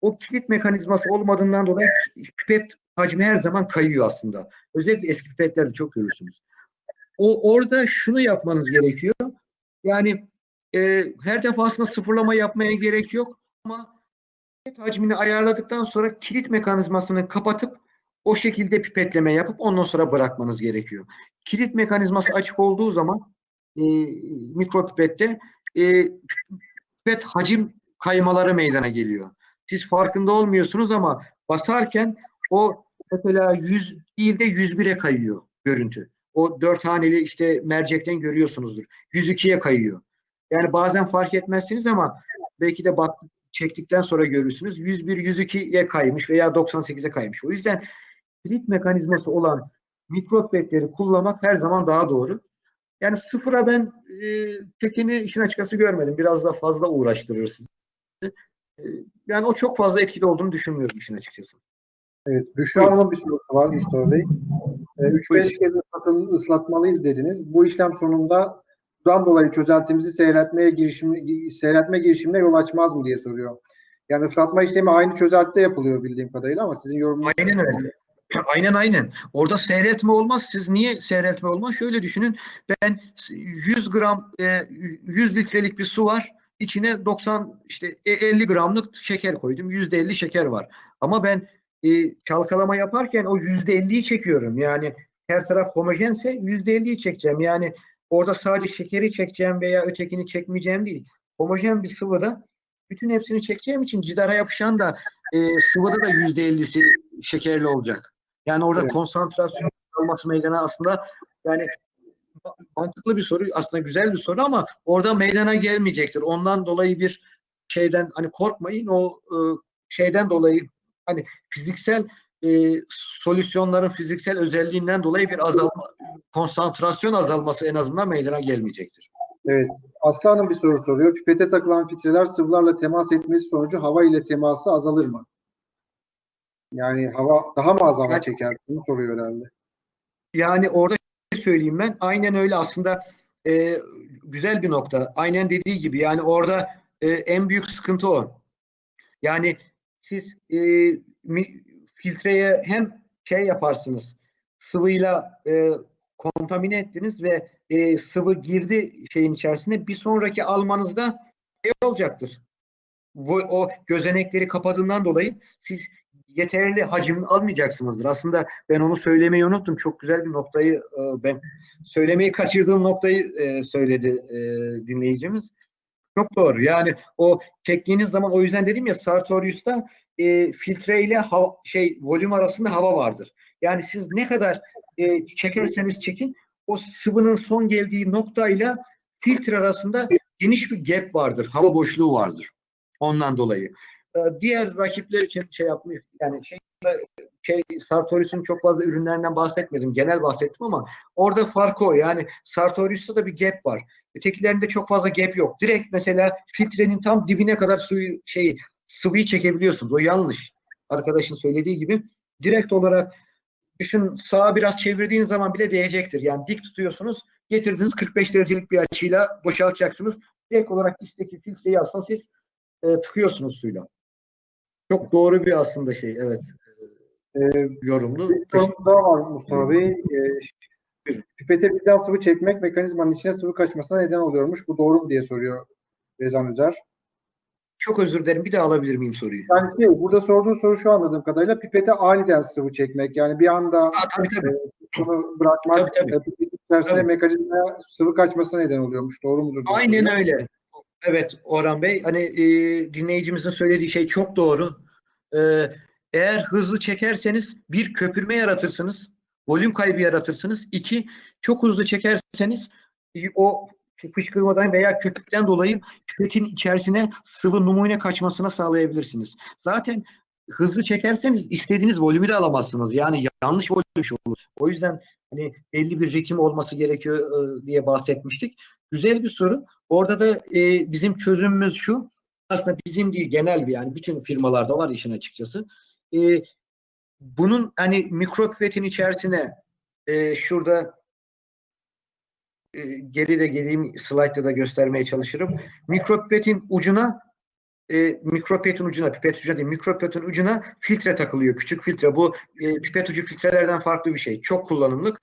o kilit mekanizması olmadığından dolayı pipet hacmi her zaman kayıyor aslında. Özellikle eski pipetlerde çok görürsünüz. O orada şunu yapmanız gerekiyor. Yani e, her defasında sıfırlama yapmaya gerek yok ama pipet hacmini ayarladıktan sonra kilit mekanizmasını kapatıp o şekilde pipetleme yapıp ondan sonra bırakmanız gerekiyor. Kilit mekanizması açık olduğu zaman e, mikropipette e, pipet hacim kaymaları meydana geliyor. Siz farkında olmuyorsunuz ama basarken o mesela 100 değil de 101'e kayıyor görüntü. O dört haneli işte mercekten görüyorsunuzdur. 102'ye kayıyor. Yani bazen fark etmezsiniz ama belki de bak çektikten sonra görürsünüz. 101 102'ye kaymış veya 98'e kaymış. O yüzden kilit mekanizması olan mikropetleri kullanmak her zaman daha doğru. Yani sıfıra ben e, tekini işin açıkçası görmedim. Biraz da fazla uğraştırır sizi. E, yani o çok fazla etkili olduğunu düşünmüyorum işin açıkçası. Evet. Büşra Hanım'ın bir sorusu var Mustafa Bey. E, 3-5 kez ıslatın, ıslatmalıyız dediniz. Bu işlem sonunda bundan dolayı çözeltimizi seyretmeye girişim, seyretme girişimine yol açmaz mı diye soruyor. Yani ıslatma işlemi aynı çözeltide yapılıyor bildiğim kadarıyla ama sizin yorumunuz... Aynen öyle. Aynen aynen. Orada seyretme olmaz. Siz niye seyretme olmaz? Şöyle düşünün. Ben 100 gram, e, 100 litrelik bir su var. İçine 90 işte 50 gramlık şeker koydum. %50 şeker var. Ama ben e, çalkalama yaparken o %50'yi çekiyorum. Yani her taraf homojense %50'yi çekeceğim. Yani orada sadece şekeri çekeceğim veya ötekini çekmeyeceğim değil. Homojen bir sıvıda bütün hepsini çekeceğim için cidara yapışan da e, sıvıda da %50'si şekerli olacak. Yani orada Evet. konsantrasyon olması meydana aslında yani mantıklı bir soru aslında güzel bir soru ama orada meydana gelmeyecektir. Ondan dolayı bir şeyden hani korkmayın o e, şeyden dolayı hani fiziksel e, solüsyonların fiziksel özelliğinden dolayı bir azalma konsantrasyon azalması en azından meydana gelmeyecektir. Evet. Aslı Hanım bir soru soruyor. Pipete takılan filtreler sıvılarla temas etmesi sonucu hava ile teması azalır mı? Yani hava daha mı az hava çeker? Bunu soruyor herhalde. Yani orada söyleyeyim ben. Aynen öyle aslında e, güzel bir nokta. Aynen dediği gibi yani orada e, en büyük sıkıntı o. Yani siz e, mi- filtreye hem şey yaparsınız sıvıyla e, kontamine ettiniz ve e, sıvı girdi şeyin içerisine bir sonraki almanızda şey olacaktır. Bu, o gözenekleri kapadığından dolayı siz yeterli hacim almayacaksınızdır. Aslında ben onu söylemeyi unuttum. Çok güzel bir noktayı e, ben söylemeyi kaçırdığım noktayı e, söyledi e, dinleyicimiz. Çok doğru. Yani o çektiğiniz zaman o yüzden dedim ya Sartorius'ta e, filtre ile hava, şey volüm arasında hava vardır. Yani siz ne kadar e, çekerseniz çekin o sıvının son geldiği noktayla filtre arasında geniş bir gap vardır. Hava boşluğu vardır. Ondan dolayı. E, diğer rakipler için şey yapmış yani şey şey Sartorius'un çok fazla ürünlerinden bahsetmedim. Genel bahsettim ama orada farkı o. Yani Sartorius'ta da bir gap var. Ötekilerinde çok fazla gap yok. Direkt mesela filtrenin tam dibine kadar suyu şey sıvıyı çekebiliyorsunuz. O yanlış. Arkadaşın söylediği gibi direkt olarak düşün sağa biraz çevirdiğiniz zaman bile değecektir. Yani dik tutuyorsunuz. Getirdiğiniz 45 derecelik bir açıyla boşaltacaksınız. Direkt olarak üstteki filtreyi aslında siz e, tıkıyorsunuz suyla. Çok doğru bir aslında şey. Evet. Ee, Yorumlu. bir sorumuz daha var Mustafa Bey. Ee, pipete birden sıvı çekmek mekanizmanın içine sıvı kaçmasına neden oluyormuş. Bu doğru mu diye soruyor Rezan Üzer. Çok özür dilerim. Bir daha alabilir miyim soruyu? Yani şey, burada sorduğun soru şu anladığım kadarıyla pipete aniden sıvı çekmek. Yani bir anda Aa, tabii tabii. bunu bırakmak Tabii, tabii. e, içerisinde Tabii. mekanizmaya sıvı kaçmasına neden oluyormuş. Doğru mudur? Aynen öyle. Evet Orhan Bey. Hani e, dinleyicimizin söylediği şey çok doğru. E, eğer hızlı çekerseniz bir köpürme yaratırsınız. Volüm kaybı yaratırsınız. İki, çok hızlı çekerseniz o fışkırmadan veya köpükten dolayı pipetin içerisine sıvı numune kaçmasına sağlayabilirsiniz. Zaten hızlı çekerseniz istediğiniz volümü de alamazsınız. Yani yanlış volüm olur. O yüzden hani belli bir ritim olması gerekiyor e, diye bahsetmiştik. Güzel bir soru. Orada da e, bizim çözümümüz şu. Aslında bizim değil genel bir yani bütün firmalarda var işin açıkçası. E, bunun hani mikropipetin içerisine e, şurada e, geri de geleyim slaytta da göstermeye çalışırım. Mikropipetin ucuna e, mikropipetin ucuna, pipet ucuna değil, mikropipetin ucuna filtre takılıyor. Küçük filtre. Bu e, pipet ucu filtrelerden farklı bir şey. Çok kullanımlık.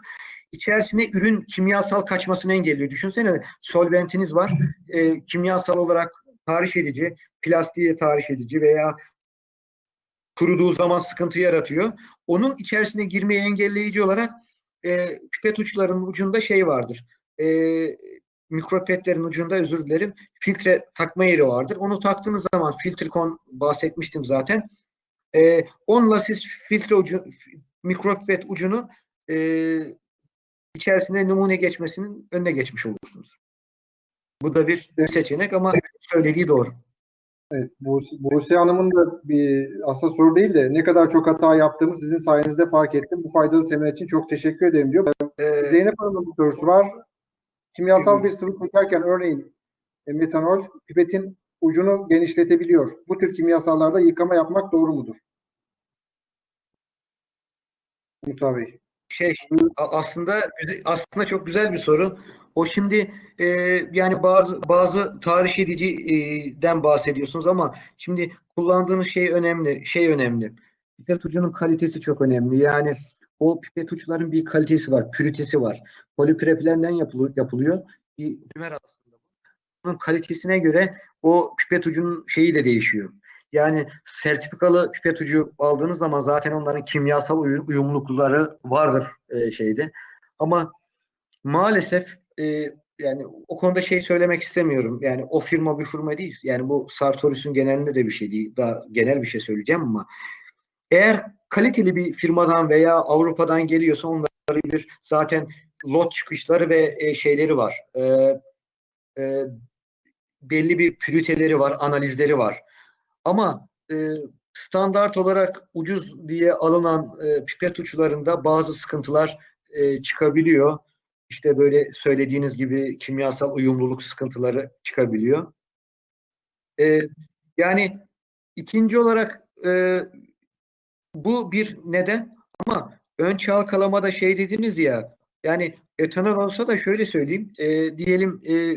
İçerisine ürün kimyasal kaçmasını engelliyor. Düşünsene solventiniz var. E, kimyasal olarak tahriş edici, plastiğe tahriş edici veya kuruduğu zaman sıkıntı yaratıyor. Onun içerisine girmeyi engelleyici olarak e, pipet uçlarının ucunda şey vardır. E, mikropetlerin ucunda özür dilerim filtre takma yeri vardır. Onu taktığınız zaman filtrikon bahsetmiştim zaten. E, onunla siz filtre ucu mikropipet ucunu e, içerisine numune geçmesinin önüne geçmiş olursunuz. Bu da bir seçenek ama söylediği doğru. Evet, Buse, Buse Hanım'ın da bir aslında soru değil de ne kadar çok hata yaptığımı sizin sayenizde fark ettim. Bu faydalı seminer için çok teşekkür ederim diyor. Ee, Zeynep Hanım'ın bir sorusu var. Kimyasal bir sıvı çekerken örneğin e, metanol pipetin ucunu genişletebiliyor. Bu tür kimyasallarda yıkama yapmak doğru mudur? Mustafa Bey. Şey aslında aslında çok güzel bir soru. O şimdi e, yani bazı bazı tahriş ediciden bahsediyorsunuz ama şimdi kullandığınız şey önemli. Şey önemli. Pipet ucunun kalitesi çok önemli. Yani o pipet uçların bir kalitesi var, püritesi var. Poliprepilenden yapılıyor, yapılıyor. Bir aslında. Bunun kalitesine göre o pipet ucunun şeyi de değişiyor. Yani sertifikalı pipet ucu aldığınız zaman zaten onların kimyasal uyum, uyumlulukları vardır e, şeyde. Ama maalesef e, yani o konuda şey söylemek istemiyorum. Yani o firma bir firma değil. Yani bu Sartorius'un genelinde de bir şey değil. Daha genel bir şey söyleyeceğim ama eğer kaliteli bir firmadan veya Avrupa'dan geliyorsa onların bir zaten lot çıkışları ve e, şeyleri var. E, e, belli bir püriteleri var, analizleri var. Ama e, standart olarak ucuz diye alınan e, pipet uçlarında bazı sıkıntılar e, çıkabiliyor. İşte böyle söylediğiniz gibi kimyasal uyumluluk sıkıntıları çıkabiliyor. E, yani ikinci olarak e, bu bir neden ama ön çalkalamada şey dediniz ya yani etanol olsa da şöyle söyleyeyim e, diyelim e,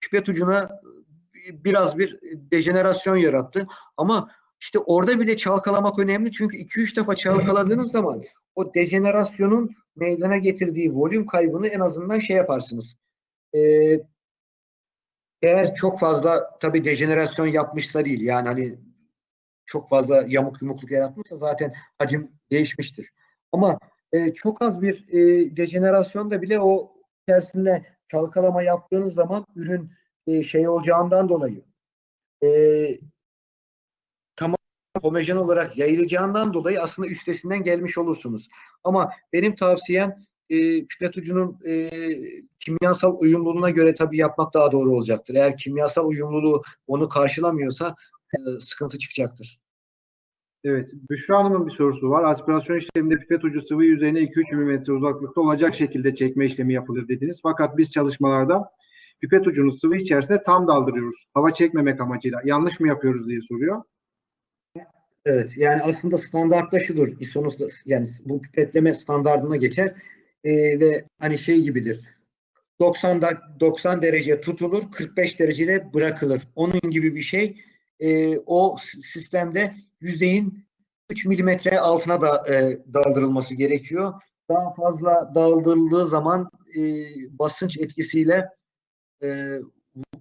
pipet ucuna biraz bir dejenerasyon yarattı. Ama işte orada bile çalkalamak önemli çünkü 2-3 defa çalkaladığınız zaman o dejenerasyonun meydana getirdiği volüm kaybını en azından şey yaparsınız. Ee, eğer çok fazla tabii dejenerasyon yapmışsa değil yani hani çok fazla yamuk yumukluk yaratmışsa zaten hacim değişmiştir. Ama e, çok az bir e, dejenerasyonda bile o içerisinde çalkalama yaptığınız zaman ürün e, şey olacağından dolayı e, tamam homojen olarak yayılacağından dolayı aslında üstesinden gelmiş olursunuz. Ama benim tavsiyem e, pipet ucunun e, kimyasal uyumluluğuna göre tabii yapmak daha doğru olacaktır. Eğer kimyasal uyumluluğu onu karşılamıyorsa e, sıkıntı çıkacaktır. Evet. Büşra Hanım'ın bir sorusu var. Aspirasyon işleminde pipet ucu sıvı yüzeyine 2-3 mm uzaklıkta olacak şekilde çekme işlemi yapılır dediniz. Fakat biz çalışmalarda pipet ucunu sıvı içerisinde tam daldırıyoruz. Hava çekmemek amacıyla. Yanlış mı yapıyoruz diye soruyor. Evet yani aslında standartta şudur. Yani bu pipetleme standartına geçer e, ve hani şey gibidir. 90 da 90 derece tutulur, 45 derecede bırakılır. Onun gibi bir şey. E, o sistemde yüzeyin 3 milimetre altına da e, daldırılması gerekiyor. Daha fazla daldırıldığı zaman e, basınç etkisiyle e,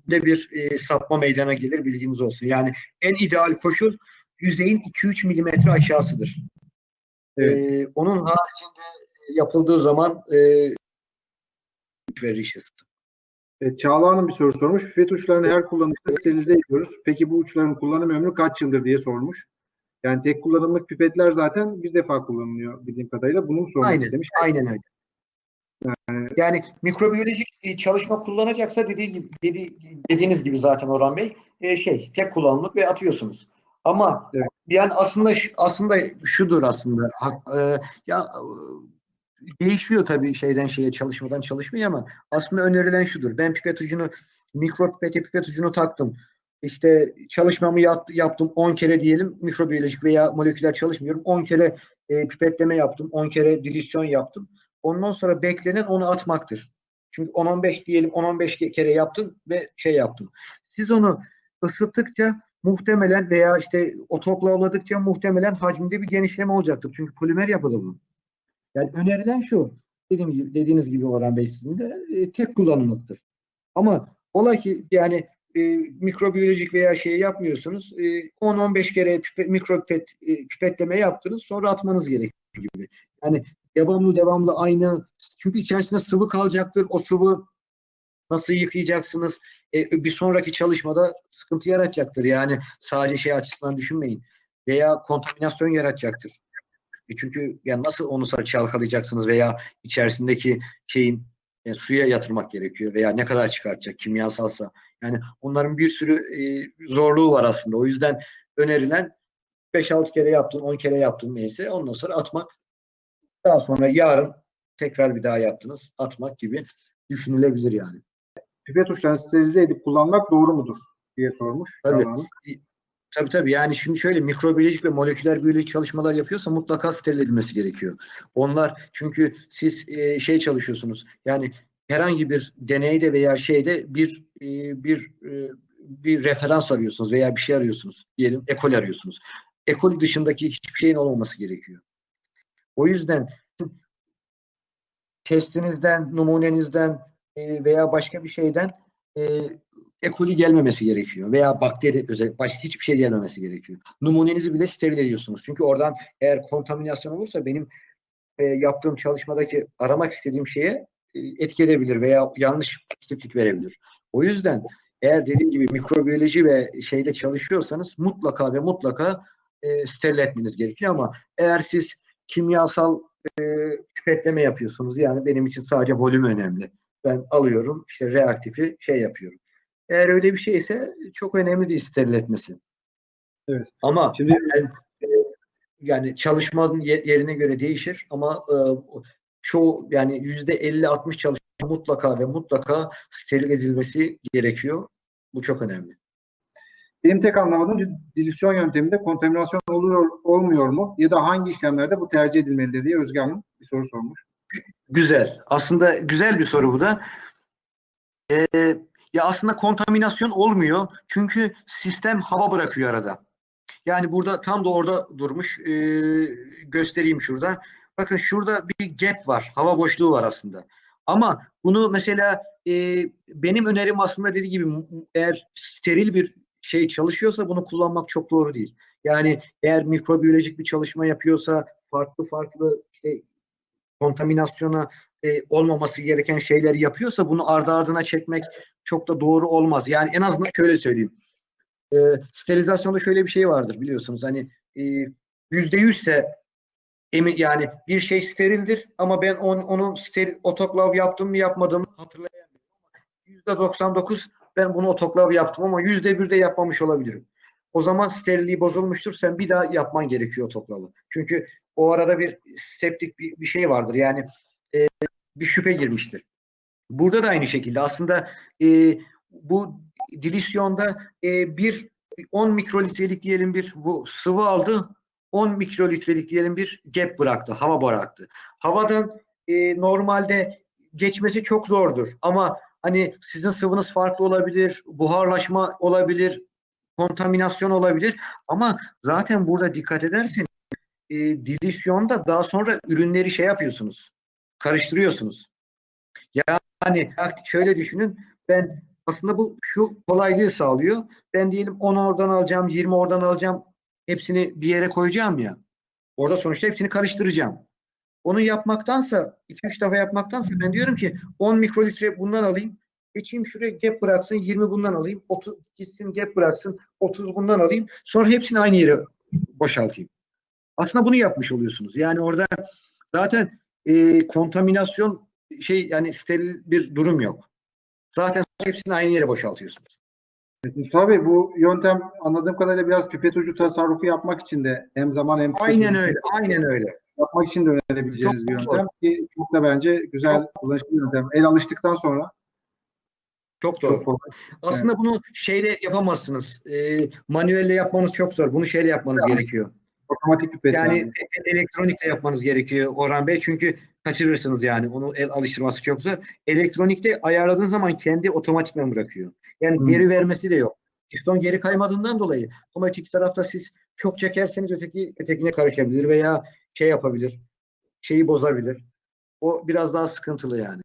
de bir e, sapma meydana gelir bilginiz olsun. Yani en ideal koşul yüzeyin 2-3 milimetre aşağısıdır. Evet. E, onun haricinde yapıldığı zaman e, verir işi. Evet, Çağla Hanım bir soru sormuş. Pipet uçlarını her kullanışta sterilize ediyoruz. Peki bu uçların kullanım ömrü kaç yıldır diye sormuş. Yani tek kullanımlık pipetler zaten bir defa kullanılıyor bildiğim kadarıyla. Bunu sormak Aynen, istemiş? aynen öyle. Yani mikrobiyolojik e, çalışma kullanacaksa dediği gibi, dedi, dediğiniz gibi zaten Orhan Bey e, şey tek kullanımlık ve atıyorsunuz. Ama Evet. yani aslında aslında şudur aslında e, ya değişiyor tabii şeyden şeye çalışmadan çalışmaya ama aslında önerilen şudur. Ben pipet ucunu mikropipete pipet ucunu taktım. İşte çalışmamı yap- yaptım 10 kere diyelim mikrobiyolojik veya moleküler çalışmıyorum. 10 kere e, pipetleme yaptım. 10 kere dilisyon yaptım. Ondan sonra beklenen onu atmaktır. Çünkü 10-15 diyelim 10-15 kere yaptın ve şey yaptın. Siz onu ısıttıkça muhtemelen veya işte otoklavladıkça muhtemelen hacminde bir genişleme olacaktır. Çünkü polimer yapılı bu. Yani önerilen şu. Dediğim gibi, dediğiniz gibi Orhan Bey sizin de e, tek kullanımlıktır. Ama olay ki yani e, mikrobiyolojik veya şey yapmıyorsunuz. E, 10-15 kere pipet, mikropipet e, pipetleme yaptınız sonra atmanız gerekiyor gibi. Yani devamlı devamlı aynı çünkü içerisinde sıvı kalacaktır. O sıvı nasıl yıkayacaksınız? E, bir sonraki çalışmada sıkıntı yaratacaktır. Yani sadece şey açısından düşünmeyin. Veya kontaminasyon yaratacaktır. E çünkü yani nasıl onu çalkalayacaksınız veya içerisindeki şeyin e, suya yatırmak gerekiyor veya ne kadar çıkartacak kimyasalsa. Yani onların bir sürü e, zorluğu var aslında. O yüzden önerilen 5-6 kere yaptın, 10 kere yaptın neyse ondan sonra atmak. Daha sonra yarın tekrar bir daha yaptınız. Atmak gibi düşünülebilir yani. Pipet uçlarını sterilize edip kullanmak doğru mudur diye sormuş. Tabii. Hanım. Tabii tabii yani şimdi şöyle mikrobiyolojik ve moleküler biyolojik çalışmalar yapıyorsa mutlaka steril edilmesi gerekiyor. Onlar çünkü siz e, şey çalışıyorsunuz yani herhangi bir deneyde veya şeyde bir e, bir e, bir referans arıyorsunuz veya bir şey arıyorsunuz. Diyelim ekol arıyorsunuz. Ekol dışındaki hiçbir şeyin olmaması gerekiyor. O yüzden testinizden, numunenizden e, veya başka bir şeyden e, E. gelmemesi gerekiyor veya bakteri özel başka hiçbir şey gelmemesi gerekiyor. Numunenizi bile steril ediyorsunuz. Çünkü oradan eğer kontaminasyon olursa benim e, yaptığım çalışmadaki aramak istediğim şeye e, etki veya yanlış pozitiflik verebilir. O yüzden eğer dediğim gibi mikrobiyoloji ve şeyde çalışıyorsanız mutlaka ve mutlaka e, steril etmeniz gerekiyor ama eğer siz kimyasal e, pipetleme yapıyorsunuz yani benim için sadece volüm önemli. Ben alıyorum işte reaktifi şey yapıyorum. Eğer öyle bir şeyse çok önemli değil steril etmesi. Evet. Ama Şimdi ben, e, yani çalışmanın ye- yerine göre değişir ama e, çoğu yani yüzde 50-60 çalışma mutlaka ve mutlaka steril edilmesi gerekiyor. Bu çok önemli. Benim tek anlamadığım dilisyon yönteminde kontaminasyon oluyor olmuyor mu? Ya da hangi işlemlerde bu tercih edilmelidir diye Özge Hanım bir soru sormuş. Güzel. Aslında güzel bir soru bu da. Ee, ya aslında kontaminasyon olmuyor. Çünkü sistem hava bırakıyor arada. Yani burada tam da orada durmuş. Ee, göstereyim şurada. Bakın şurada bir gap var. Hava boşluğu var aslında. Ama bunu mesela e, benim önerim aslında dediği gibi eğer steril bir şey çalışıyorsa bunu kullanmak çok doğru değil. Yani eğer mikrobiyolojik bir çalışma yapıyorsa farklı farklı işte kontaminasyona e, olmaması gereken şeyleri yapıyorsa bunu ardı ardına çekmek çok da doğru olmaz. Yani en azından şöyle söyleyeyim. E, sterilizasyonda şöyle bir şey vardır biliyorsunuz. Hani e, yüzde yüzse emin yani bir şey sterildir ama ben on, onun steril otoklav yaptım mı yapmadım mı hatırlayamıyorum. Yüzde 99 ben bunu otoklav yaptım ama yüzde bir de yapmamış olabilirim. O zaman sterilliği bozulmuştur. Sen bir daha yapman gerekiyor otoklavı. Çünkü o arada bir septik bir, bir şey vardır. Yani e, bir şüphe girmiştir. Burada da aynı şekilde aslında e, bu dilisyonda e, bir 10 mikrolitrelik diyelim bir bu sıvı aldı 10 mikrolitrelik diyelim bir gap bıraktı, hava bıraktı. Havadan e, normalde geçmesi çok zordur ama hani sizin sıvınız farklı olabilir, buharlaşma olabilir, kontaminasyon olabilir ama zaten burada dikkat ederseniz e, dilisyonda daha sonra ürünleri şey yapıyorsunuz, karıştırıyorsunuz. Yani şöyle düşünün, ben Aslında bu şu kolaylığı sağlıyor. Ben diyelim 10 oradan alacağım, 20 oradan alacağım. Hepsini bir yere koyacağım ya. Orada sonuçta hepsini karıştıracağım. Onu yapmaktansa, 2-3 defa yapmaktansa ben diyorum ki 10 mikrolitre bundan alayım. Geçeyim şuraya gap bıraksın, 20 bundan alayım. 30 gitsin gap bıraksın, 30 bundan alayım. Sonra hepsini aynı yere boşaltayım. Aslında bunu yapmış oluyorsunuz. Yani orada zaten e, kontaminasyon şey yani steril bir durum yok. Zaten hepsini aynı yere boşaltıyorsunuz. Evet, Mustafa Bey bu yöntem anladığım kadarıyla biraz pipet ucu tasarrufu yapmak için de hem zaman hem Aynen öyle. Aynen öyle. Yapmak için de önerebileceğiniz Çok bir doğru. yöntem ki çok da bence güzel kullanışlı bir yöntem. El alıştıktan sonra Çok doğru. çok. Aslında bunu şeyle yapamazsınız. E, manuelle yapmanız çok zor. Bunu şeyle yapmanız gerekiyor. Otomatik pipet Yani yani. e- elektronikle yapmanız gerekiyor Orhan Bey. Çünkü kaçırırsınız yani. Onu el alıştırması çok zor. Elektronikte ayarladığın zaman kendi otomatikman bırakıyor. Yani Hı. geri vermesi de yok. Piston geri kaymadığından dolayı ama öteki tarafta siz çok çekerseniz öteki ötekine karışabilir veya şey yapabilir. Şeyi bozabilir. O biraz daha sıkıntılı yani.